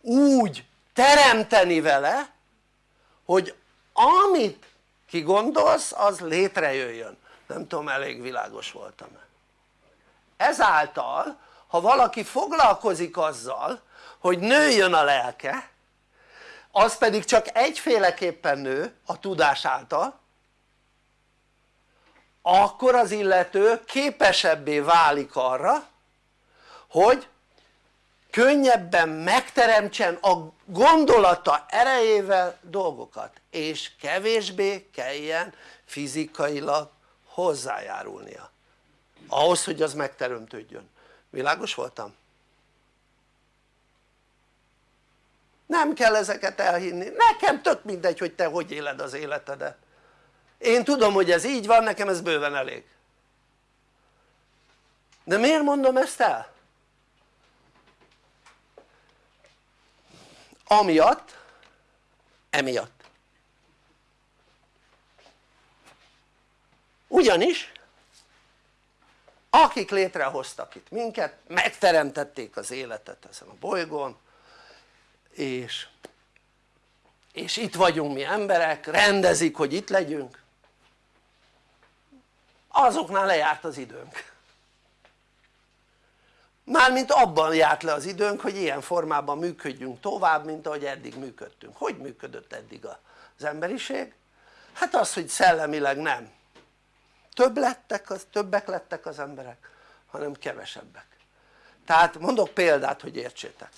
úgy teremteni vele hogy amit kigondolsz az létrejöjjön. Nem tudom elég világos voltam-e ezáltal ha valaki foglalkozik azzal hogy nőjön a lelke az pedig csak egyféleképpen nő a tudás által. Akkor az illető képesebbé válik arra hogy könnyebben megteremtsen a gondolata erejével dolgokat és kevésbé kelljen fizikailag hozzájárulnia. Ahhoz hogy az megteremtődjön, világos voltam? Nem kell ezeket elhinni, nekem tök mindegy hogy te hogy éled az életedet. Én tudom hogy ez így van, nekem ez bőven elég. De miért mondom ezt el? amiatt emiatt. Ugyanis akik létrehoztak itt minket megteremtették az életet ezen a bolygón és, és itt vagyunk mi emberek, rendezik hogy itt legyünk. Azoknál lejárt az időnk. Mármint abban járt le az időnk hogy ilyen formában működjünk tovább mint ahogy eddig működtünk, hogy működött eddig az emberiség? hát az hogy szellemileg nem. Több lettek az, többek lettek az emberek hanem kevesebbek. Tehát mondok példát hogy értsétek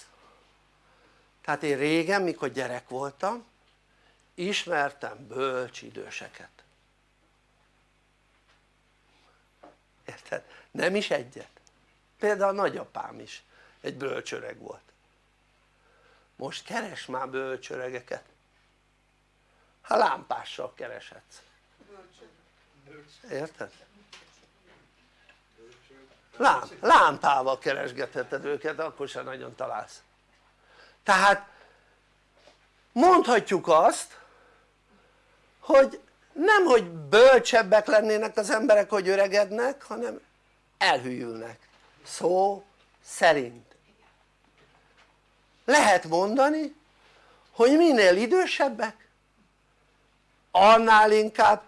tehát én régen mikor gyerek voltam ismertem bölcs időseket. Érted? nem is egyet. Például a nagyapám is egy bölcsöreg volt. Most keres már bölcsöregeket. Ha lámpással kereshetsz. Érted? Lám, lámpával keresgetheted őket akkor sem nagyon találsz tehát mondhatjuk azt hogy nem hogy bölcsebbek lennének az emberek hogy öregednek hanem elhűlnek. Szó szerint. Lehet mondani hogy minél idősebbek annál inkább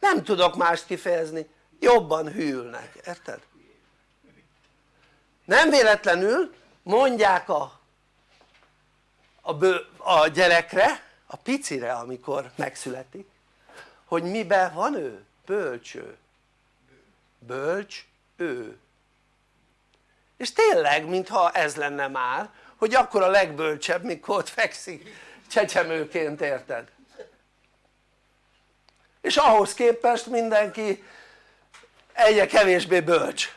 nem tudok mást kifejezni. Jobban hűlnek, érted? nem véletlenül mondják a, a, bő, a gyerekre, a picire amikor megszületik hogy miben van ő? bölcső bölcs ő és tényleg mintha ez lenne már hogy akkor a legbölcsebb mikor ott fekszik csecsemőként érted? és ahhoz képest mindenki egyre kevésbé bölcs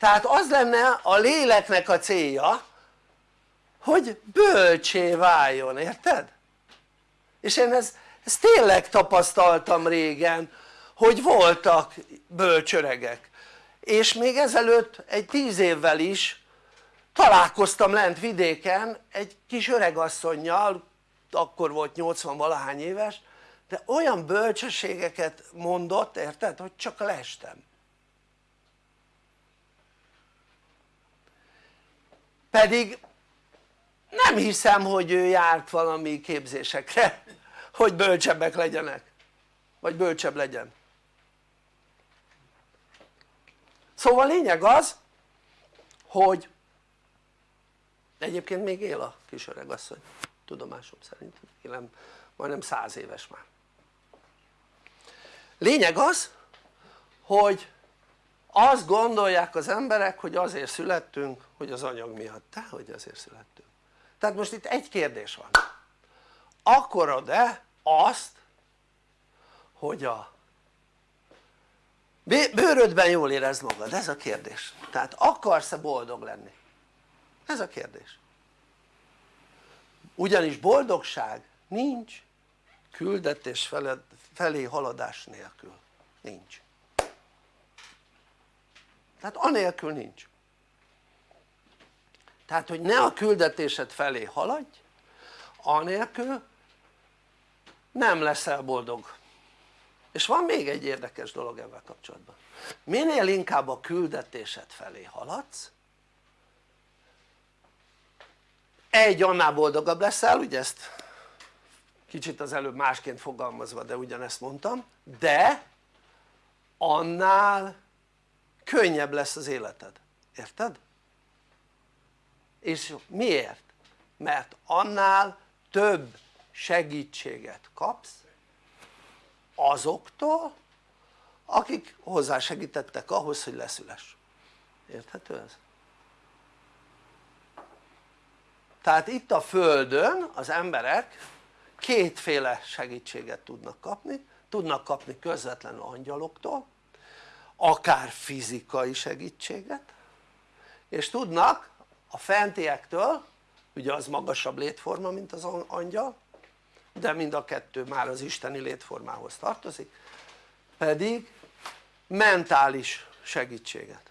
tehát az lenne a léleknek a célja hogy bölcsé váljon, érted? és én ezt, ezt tényleg tapasztaltam régen hogy voltak bölcsöregek és még ezelőtt egy tíz évvel is találkoztam lent vidéken egy kis öregasszonynal akkor volt 80 valahány éves de olyan bölcsességeket mondott érted hogy csak lestem pedig nem hiszem hogy ő járt valami képzésekre hogy bölcsebbek legyenek. Vagy bölcsebb legyen. Szóval lényeg az hogy egyébként még él a kis öregasszony tudomásom szerint. Nem, majdnem száz éves már. Lényeg az hogy azt gondolják az emberek hogy azért születtünk hogy az anyag miatt, de hogy azért születtünk? Tehát most itt egy kérdés van. Akarod-e azt hogy a bőrödben jól érezd magad? ez a kérdés. Tehát akarsz-e boldog lenni? ez a kérdés. Ugyanis boldogság nincs küldetés felé haladás nélkül. Nincs tehát anélkül nincs. Tehát hogy ne a küldetésed felé haladj anélkül nem leszel boldog. És van még egy érdekes dolog ebben kapcsolatban. Minél inkább a küldetésed felé haladsz egy annál boldogabb leszel ugye ezt kicsit az előbb másként fogalmazva de ugyanezt mondtam de annál könnyebb lesz az életed, érted? és miért? mert annál több segítséget kapsz azoktól akik hozzásegítettek ahhoz hogy leszüles érthető ez? tehát itt a földön az emberek kétféle segítséget tudnak kapni tudnak kapni közvetlenül angyaloktól akár fizikai segítséget. És tudnak a fentiektől ugye az magasabb létforma mint az angyal de mind a kettő már az isteni létformához tartozik pedig mentális segítséget.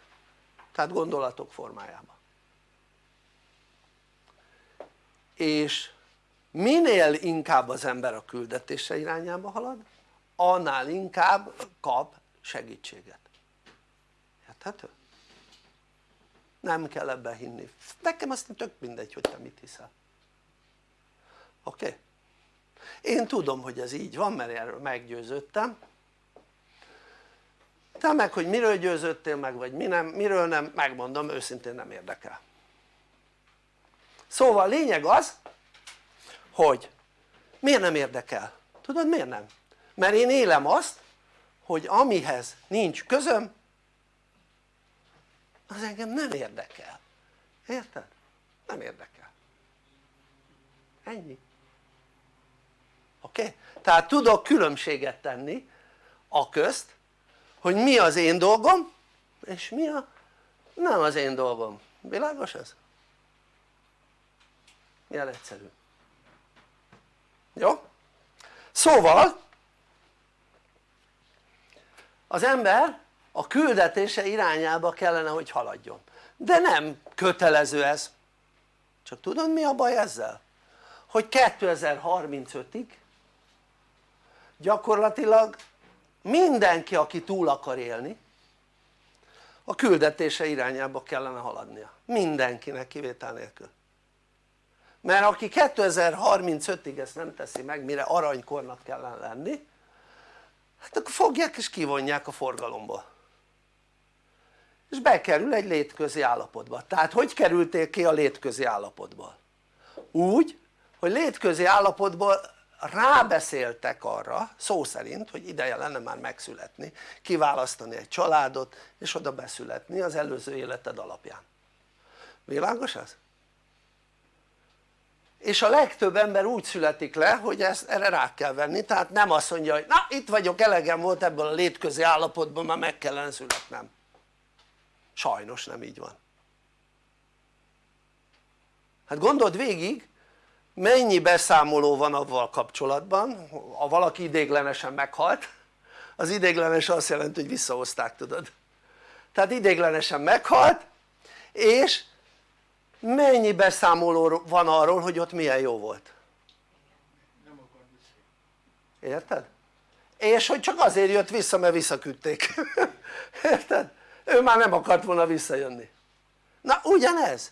Tehát gondolatok formájában. És minél inkább az ember a küldetése irányába halad annál inkább kap segítséget érthető? nem kell ebben hinni, nekem azt tök mindegy hogy te mit hiszel oké? Okay? én tudom hogy ez így van mert erről meggyőződtem te meg hogy miről győződtél meg vagy mi nem, miről nem megmondom őszintén nem érdekel szóval lényeg az hogy miért nem érdekel? tudod miért nem? mert én élem azt hogy amihez nincs közöm az engem nem érdekel érted? nem érdekel ennyi oké? Okay? tehát tudok különbséget tenni a közt hogy mi az én dolgom és mi a nem az én dolgom, világos ez? milyen egyszerű jó? szóval az ember a küldetése irányába kellene hogy haladjon. De nem kötelező ez. Csak tudod mi a baj ezzel? hogy 2035-ig gyakorlatilag mindenki aki túl akar élni a küldetése irányába kellene haladnia. Mindenkinek kivétel nélkül. Mert aki 2035-ig ezt nem teszi meg mire aranykornak kellene lenni hát akkor fogják és kivonják a forgalomból és bekerül egy létközi állapotba, tehát hogy kerültél ki a létközi állapotból? úgy hogy létközi állapotból rábeszéltek arra szó szerint hogy ideje lenne már megszületni kiválasztani egy családot és oda beszületni az előző életed alapján világos ez? és a legtöbb ember úgy születik le hogy ezt erre rá kell venni tehát nem azt mondja hogy na itt vagyok elegem volt ebből a létközi állapotban már meg kellene születnem sajnos nem így van. Hát gondold végig mennyi beszámoló van avval kapcsolatban. Ha valaki idéglenesen meghalt az idéglenes azt jelenti hogy visszahozták tudod. Tehát idéglenesen meghalt és mennyi beszámoló van arról hogy ott milyen jó volt? Érted? és hogy csak azért jött vissza mert visszaküldték. Érted? Ő már nem akart volna visszajönni. Na ugyanez.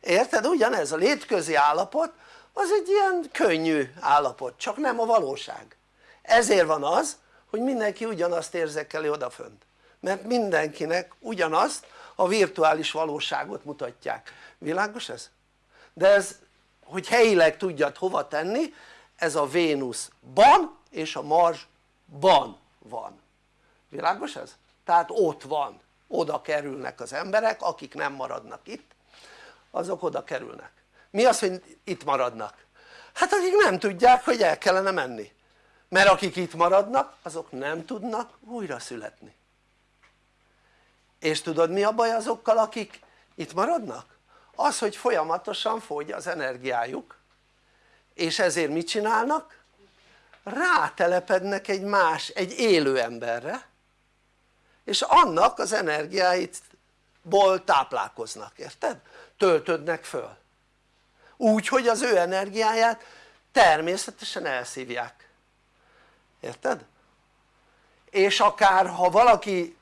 Érted? ugyanez. A létközi állapot az egy ilyen könnyű állapot csak nem a valóság. Ezért van az hogy mindenki ugyanazt érzekeli odafönt. Mert mindenkinek ugyanazt a virtuális valóságot mutatják. Világos ez? de ez hogy helyileg tudjad hova tenni ez a Vénuszban és a Marsban van. Világos ez? tehát ott van oda kerülnek az emberek akik nem maradnak itt azok oda kerülnek mi az hogy itt maradnak? hát akik nem tudják hogy el kellene menni mert akik itt maradnak azok nem tudnak újra születni és tudod mi a baj azokkal akik itt maradnak? az hogy folyamatosan fogy az energiájuk és ezért mit csinálnak? rátelepednek egy más, egy élő emberre és annak az energiáitból táplálkoznak, érted? töltödnek föl úgy hogy az ő energiáját természetesen elszívják érted? és akár ha valaki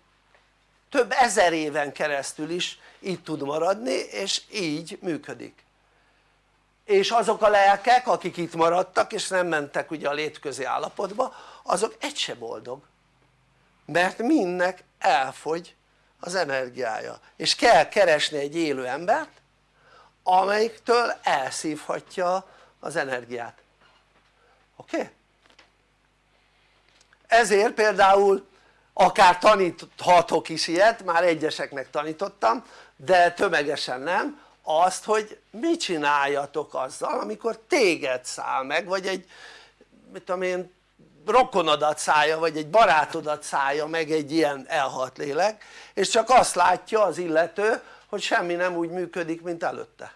több ezer éven keresztül is itt tud maradni és így működik és azok a lelkek akik itt maradtak és nem mentek ugye a létközi állapotba azok egy se boldog mert mindnek elfogy az energiája és kell keresni egy élő embert amelyiktől elszívhatja az energiát oké? Okay? ezért például akár taníthatok is ilyet, már egyeseknek tanítottam de tömegesen nem azt hogy mit csináljatok azzal amikor téged száll meg vagy egy mit tudom én rokonodat szállja vagy egy barátodat szállja meg egy ilyen elhalt lélek és csak azt látja az illető hogy semmi nem úgy működik mint előtte.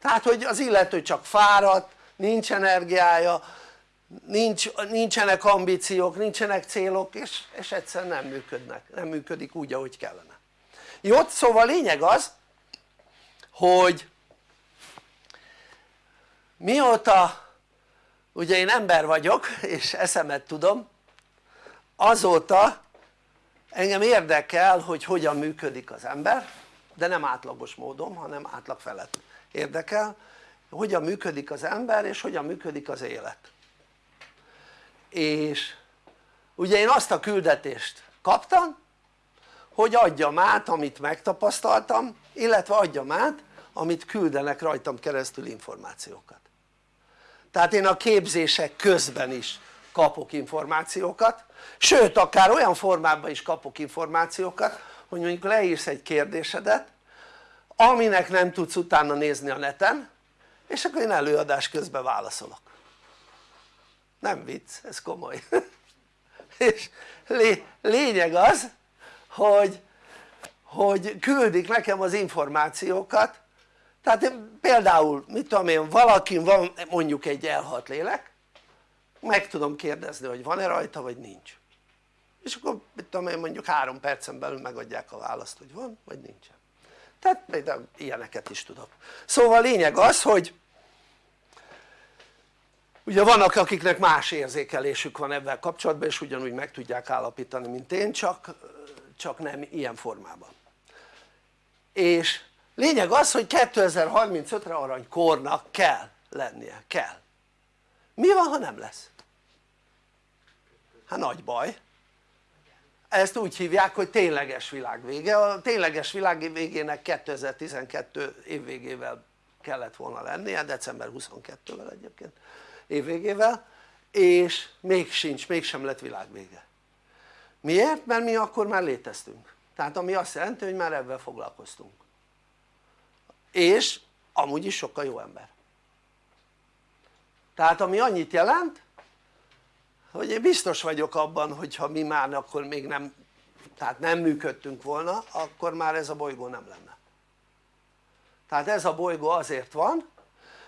Tehát hogy az illető csak fáradt, nincs energiája nincs, nincsenek ambíciók, nincsenek célok és, és egyszerűen nem működnek, nem működik úgy ahogy kellene. Jó szóval lényeg az hogy mióta ugye én ember vagyok és eszemet tudom azóta engem érdekel hogy hogyan működik az ember de nem átlagos módon hanem átlag felett érdekel hogyan működik az ember és hogyan működik az élet. És ugye én azt a küldetést kaptam hogy adjam át amit megtapasztaltam illetve adjam át amit küldenek rajtam keresztül információkat tehát én a képzések közben is kapok információkat. Sőt akár olyan formában is kapok információkat hogy mondjuk leírsz egy kérdésedet aminek nem tudsz utána nézni a neten és akkor én előadás közben válaszolok. Nem vicc, ez komoly. És lényeg az hogy, hogy küldik nekem az információkat tehát például mit tudom én valakin van mondjuk egy elhalt lélek meg tudom kérdezni hogy van-e rajta vagy nincs. És akkor mit tudom én mondjuk három percen belül megadják a választ hogy van vagy nincsen. Tehát például ilyeneket is tudok. Szóval a lényeg az hogy ugye vannak akiknek más érzékelésük van ebben kapcsolatban és ugyanúgy meg tudják állapítani mint én csak, csak nem ilyen formában. És lényeg az hogy 2035-re aranykornak kell lennie, kell. Mi van ha nem lesz? hát nagy baj. Ezt úgy hívják hogy tényleges világvége, a tényleges világ végének 2012 év végével kellett volna lennie, december 22-vel egyébként évvégével és még sincs, mégsem lett világvége miért? mert mi akkor már léteztünk. Tehát ami azt jelenti hogy már ebben foglalkoztunk és amúgy is sokkal jó ember. Tehát ami annyit jelent hogy én biztos vagyok abban hogyha mi már akkor még nem tehát nem működtünk volna akkor már ez a bolygó nem lenne. Tehát ez a bolygó azért van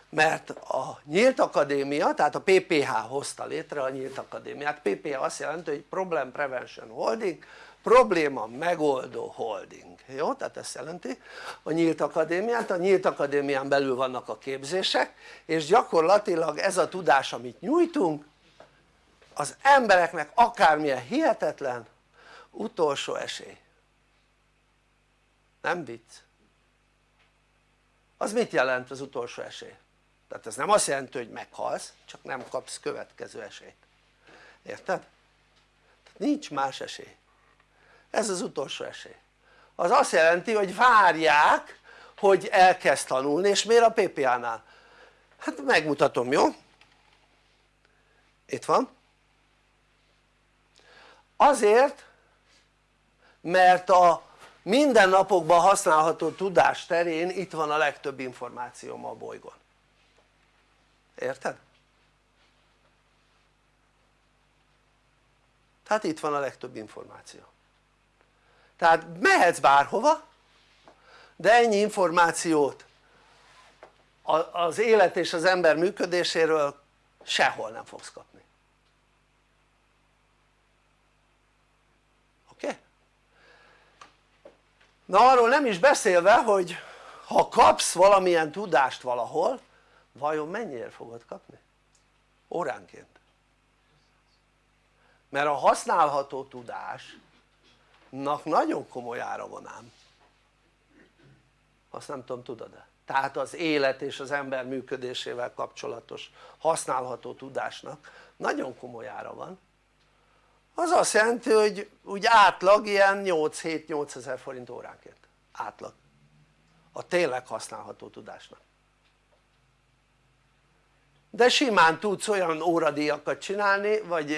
mert a nyílt akadémia tehát a PPH hozta létre a nyílt akadémiát. PPH azt jelenti hogy Problem Prevention Holding probléma megoldó holding, jó? tehát ezt jelenti a nyílt akadémiát, a nyílt akadémián belül vannak a képzések és gyakorlatilag ez a tudás amit nyújtunk az embereknek akármilyen hihetetlen utolsó esély nem vicc az mit jelent az utolsó esély? tehát ez nem azt jelenti hogy meghalsz csak nem kapsz következő esélyt érted? tehát nincs más esély ez az utolsó esély az azt jelenti hogy várják hogy elkezd tanulni és miért a PPA-nál? hát megmutatom jó? itt van azért mert a mindennapokban használható tudás terén itt van a legtöbb információ a bolygón érted? tehát itt van a legtöbb információ tehát mehetsz bárhova de ennyi információt az élet és az ember működéséről sehol nem fogsz kapni oké? Okay? na arról nem is beszélve hogy ha kapsz valamilyen tudást valahol vajon mennyire fogod kapni? óránként mert a használható tudásnak nagyon komoly ára van ám. Azt nem tudom tudod-e? tehát az élet és az ember működésével kapcsolatos használható tudásnak nagyon komoly ára van. Az azt jelenti hogy úgy átlag ilyen 8-7-8 ezer forint óránként átlag. A tényleg használható tudásnak. De simán tudsz olyan óradíjakat csinálni vagy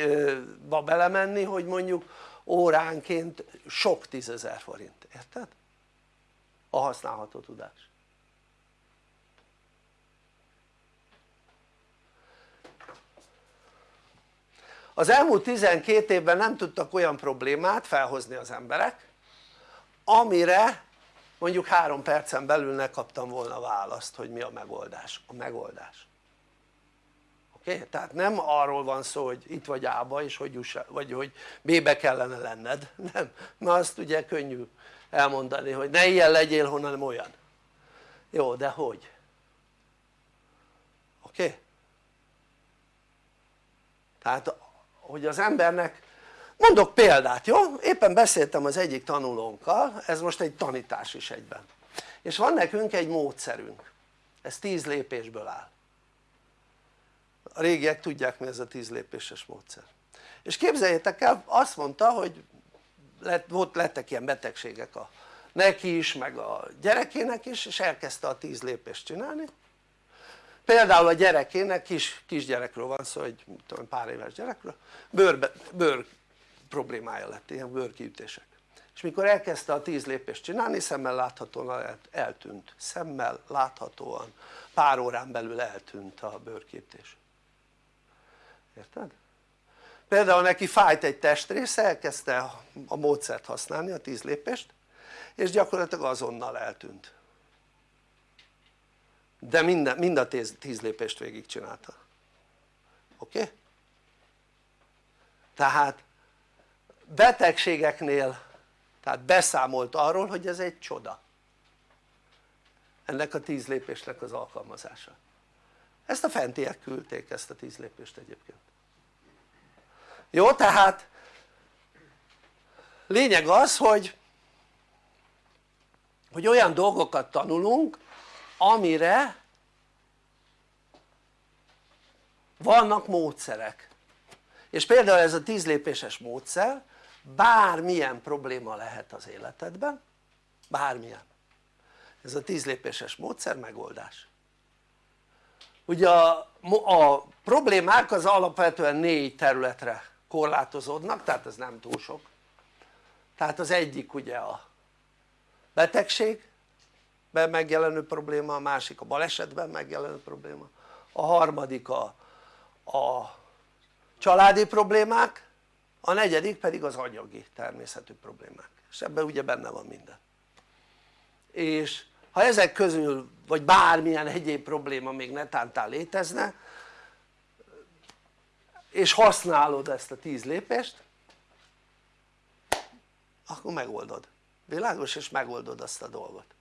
ba belemenni hogy mondjuk óránként sok tízezer forint, érted? a használható tudás az elmúlt 12 évben nem tudtak olyan problémát felhozni az emberek amire mondjuk három percen belül ne kaptam volna választ hogy mi a megoldás, a megoldás? Okay? tehát nem arról van szó hogy itt vagy A-ba és hogy, juss, vagy hogy B-be kellene lenned, nem, mert azt ugye könnyű elmondani hogy ne ilyen legyél hanem olyan jó de hogy? oké? Okay? tehát hogy az embernek mondok példát jó? éppen beszéltem az egyik tanulónkkal ez most egy tanítás is egyben és van nekünk egy módszerünk ez 10 lépésből áll a régiek tudják mi ez a 10 lépéses módszer. És képzeljétek el azt mondta hogy lett, volt, lettek ilyen betegségek a neki is meg a gyerekének is és elkezdte a 10 lépést csinálni. Például a gyerekének kis, kisgyerekről van szó egy tudom, pár éves gyerekről. Bőr, bőr problémája lett ilyen bőrkiütések. És mikor elkezdte a 10 lépést csinálni szemmel láthatóan eltűnt. Szemmel láthatóan pár órán belül eltűnt a bőrkiütés érted? például neki fájt egy testrésze elkezdte a módszert használni a 10 lépést és gyakorlatilag azonnal eltűnt de minden, mind a 10 lépést végigcsinálta oké? Okay? tehát betegségeknél tehát beszámolt arról hogy ez egy csoda ennek a 10 lépésnek az alkalmazása ezt a fentiek küldték ezt a tíz lépést egyébként. Jó tehát lényeg az hogy hogy olyan dolgokat tanulunk amire vannak módszerek. És például ez a tíz lépéses módszer bármilyen probléma lehet az életedben bármilyen. Ez a tíz lépéses módszer megoldás ugye a, a problémák az alapvetően négy területre korlátozódnak tehát ez nem túl sok. Tehát az egyik ugye a betegség megjelenő probléma, a másik a balesetben megjelenő probléma a harmadik a, a családi problémák a negyedik pedig az anyagi természetű problémák. És ebben ugye benne van minden. És ha ezek közül vagy bármilyen egyéb probléma még netántán létezne és használod ezt a tíz lépést akkor megoldod, világos? és megoldod azt a dolgot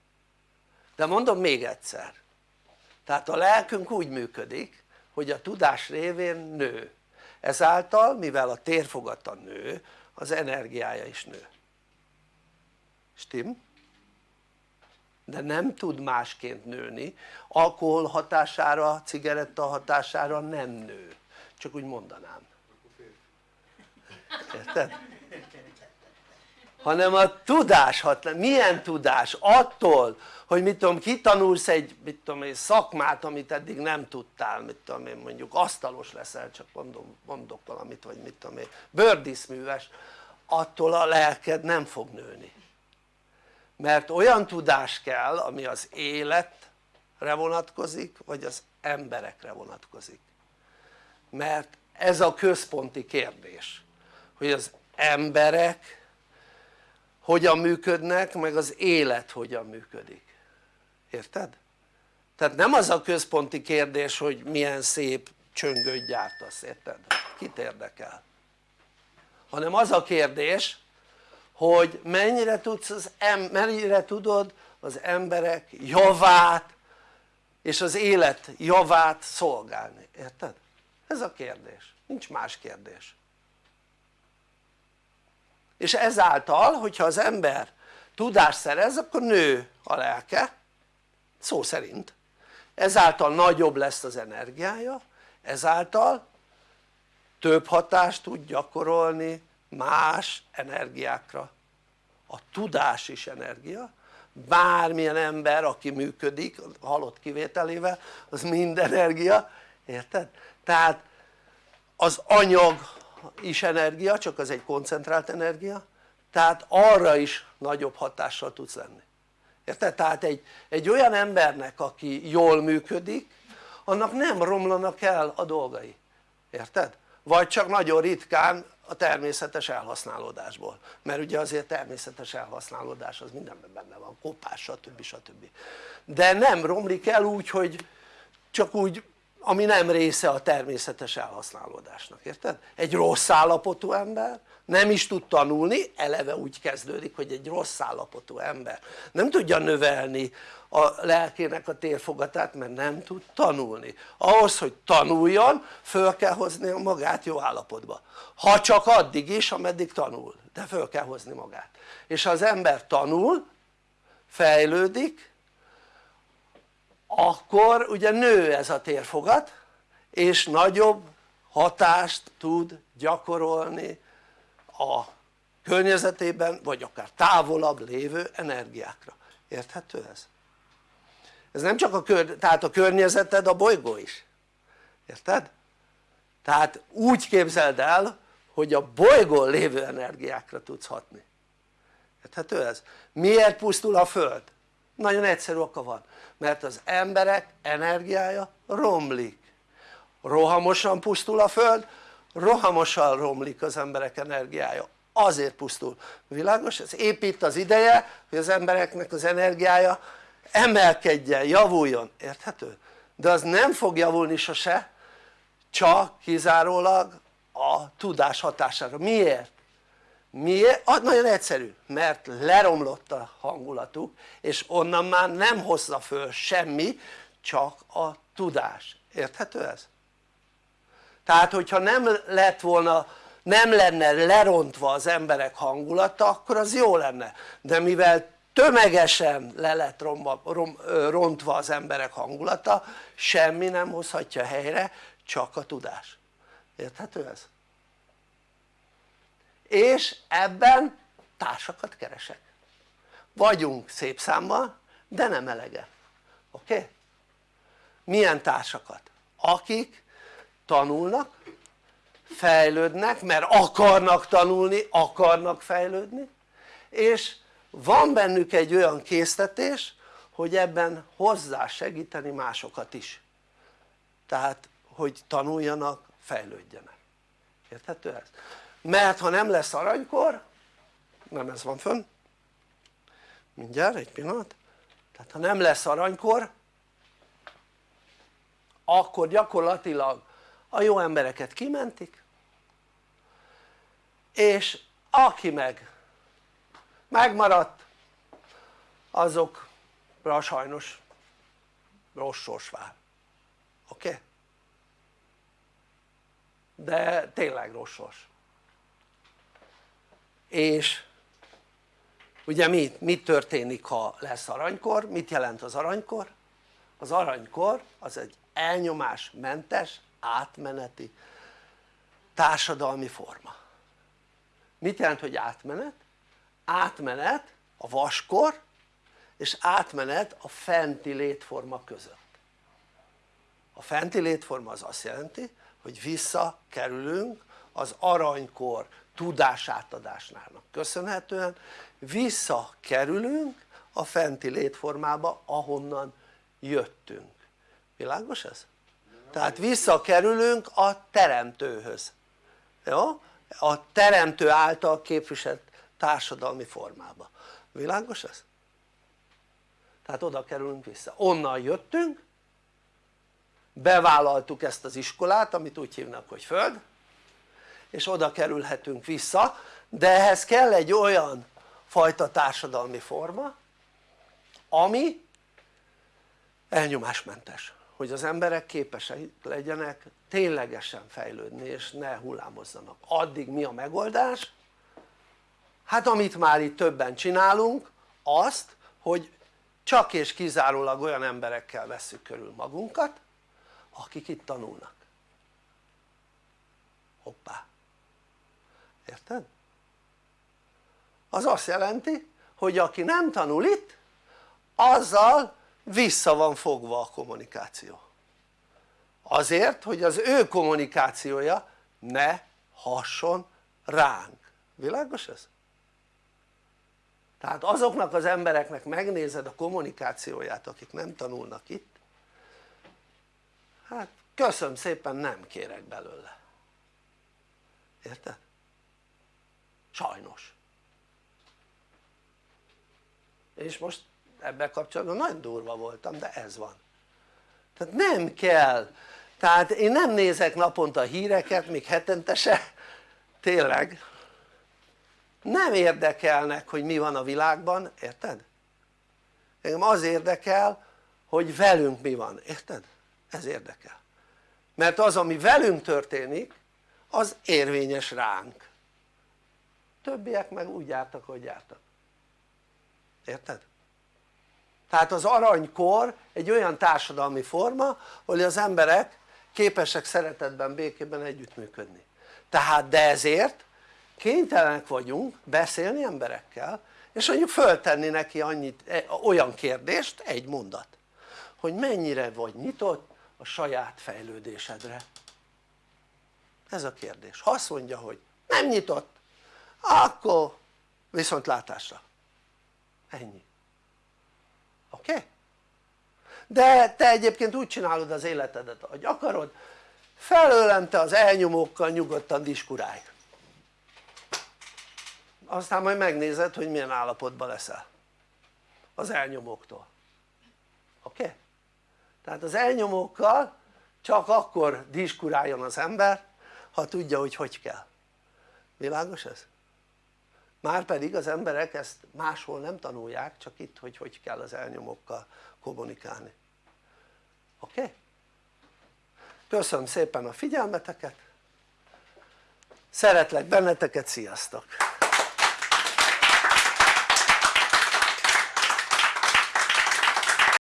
de mondom még egyszer tehát a lelkünk úgy működik hogy a tudás révén nő ezáltal mivel a térfogata nő az energiája is nő stim? De nem tud másként nőni. Alkohol hatására, cigaretta hatására nem nő. Csak úgy mondanám. Érted? hanem a tudás hat, milyen tudás? attól hogy mit tudom kitanulsz egy mit tudom egy szakmát amit eddig nem tudtál mit tudom én mondjuk asztalos leszel csak mondom, mondok valamit vagy mit tudom én bőrdíszműves attól a lelked nem fog nőni mert olyan tudás kell ami az életre vonatkozik vagy az emberekre vonatkozik mert ez a központi kérdés hogy az emberek hogyan működnek meg az élet hogyan működik érted? tehát nem az a központi kérdés hogy milyen szép csöngöt gyártasz, érted? kit érdekel? hanem az a kérdés hogy mennyire, tudsz az em mennyire tudod az emberek javát és az élet javát szolgálni, érted? ez a kérdés, nincs más kérdés. És ezáltal hogyha az ember tudást szerez akkor nő a lelke szó szerint. Ezáltal nagyobb lesz az energiája ezáltal több hatást tud gyakorolni más energiákra a tudás is energia bármilyen ember aki működik halott kivételével az mind energia érted? tehát az anyag is energia csak az egy koncentrált energia tehát arra is nagyobb hatással tudsz lenni érted? tehát egy, egy olyan embernek aki jól működik annak nem romlanak el a dolgai érted? Vagy csak nagyon ritkán a természetes elhasználódásból mert ugye azért természetes elhasználódás az mindenben benne van, kopás stb. stb. de nem romlik el úgy hogy csak úgy ami nem része a természetes elhasználódásnak, érted? egy rossz állapotú ember nem is tud tanulni, eleve úgy kezdődik hogy egy rossz állapotú ember nem tudja növelni a lelkének a térfogatát mert nem tud tanulni. Ahhoz hogy tanuljon föl kell hozni magát jó állapotba. Ha csak addig is ameddig tanul de föl kell hozni magát. És ha az ember tanul fejlődik akkor ugye nő ez a térfogat és nagyobb hatást tud gyakorolni a környezetében vagy akár távolabb lévő energiákra, érthető ez? ez nem csak a, kör, tehát a környezeted a bolygó is, érted? tehát úgy képzeld el hogy a bolygón lévő energiákra tudsz hatni érthető ez? miért pusztul a föld? nagyon egyszerű oka van mert az emberek energiája romlik rohamosan pusztul a föld rohamosan romlik az emberek energiája azért pusztul, világos? ez épít az ideje hogy az embereknek az energiája emelkedjen, javuljon, érthető? de az nem fog javulni sose csak kizárólag a tudás hatására, miért? miért? Ah, nagyon egyszerű, mert leromlott a hangulatuk és onnan már nem hozza föl semmi csak a tudás, érthető ez? Tehát hogyha nem lett volna nem lenne lerontva az emberek hangulata akkor az jó lenne de mivel tömegesen le lett romba, rom, rontva az emberek hangulata semmi nem hozhatja helyre csak a tudás érthető ez? és ebben társakat keresek vagyunk szép számmal de nem elege oké? Milyen társakat? akik tanulnak fejlődnek mert akarnak tanulni, akarnak fejlődni és van bennük egy olyan késztetés hogy ebben hozzá segíteni másokat is tehát hogy tanuljanak, fejlődjenek érthető ez? mert ha nem lesz aranykor nem ez van fönn mindjárt egy pillanat tehát ha nem lesz aranykor akkor gyakorlatilag a jó embereket kimentik és aki meg megmaradt azokra sajnos rossz sors vár oké? Okay? de tényleg rossz sors és ugye mi, mi történik ha lesz aranykor? mit jelent az aranykor? az aranykor az egy elnyomásmentes átmeneti társadalmi forma mit jelent hogy átmenet? átmenet a vaskor és átmenet a fenti létforma között a fenti létforma az azt jelenti hogy visszakerülünk az aranykor tudásátadásnának köszönhetően visszakerülünk a fenti létformába ahonnan jöttünk világos ez? Tehát visszakerülünk a teremtőhöz jó? a teremtő által képviselt társadalmi formába világos ez? tehát oda kerülünk vissza, onnan jöttünk bevállaltuk ezt az iskolát amit úgy hívnak hogy föld és oda kerülhetünk vissza de ehhez kell egy olyan fajta társadalmi forma ami elnyomásmentes hogy az emberek képesek legyenek ténylegesen fejlődni és ne hullámozzanak addig mi a megoldás? hát amit már itt többen csinálunk azt hogy csak és kizárólag olyan emberekkel vesszük körül magunkat akik itt tanulnak hoppá érted? az azt jelenti hogy aki nem tanul itt azzal vissza van fogva a kommunikáció azért hogy az ő kommunikációja ne hasson ránk, világos ez? tehát azoknak az embereknek megnézed a kommunikációját akik nem tanulnak itt hát köszönöm szépen nem kérek belőle érted? sajnos és most ebben kapcsolatban nagyon durva voltam de ez van. Tehát nem kell. Tehát én nem nézek naponta híreket még hetente se. Tényleg. Nem érdekelnek hogy mi van a világban, érted? engem az érdekel hogy velünk mi van, érted? ez érdekel. Mert az ami velünk történik az érvényes ránk. Többiek meg úgy jártak hogy jártak. Érted? Tehát az aranykor egy olyan társadalmi forma hogy az emberek képesek szeretetben, békében együttműködni. Tehát de ezért kénytelenek vagyunk beszélni emberekkel és mondjuk föltenni neki annyit, e, olyan kérdést, egy mondat hogy mennyire vagy nyitott a saját fejlődésedre. Ez a kérdés, ha azt mondja hogy nem nyitott akkor viszontlátásra. Ennyi oké? Okay? de te egyébként úgy csinálod az életedet ahogy akarod felőlem te az elnyomókkal nyugodtan diskurálj aztán majd megnézed hogy milyen állapotban leszel az elnyomóktól oké? Okay? tehát az elnyomókkal csak akkor diskuráljon az ember ha tudja hogy hogy kell világos ez? márpedig az emberek ezt máshol nem tanulják csak itt hogy hogy kell az elnyomokkal kommunikálni oké? Okay? köszönöm szépen a figyelmeteket szeretlek benneteket, sziasztok!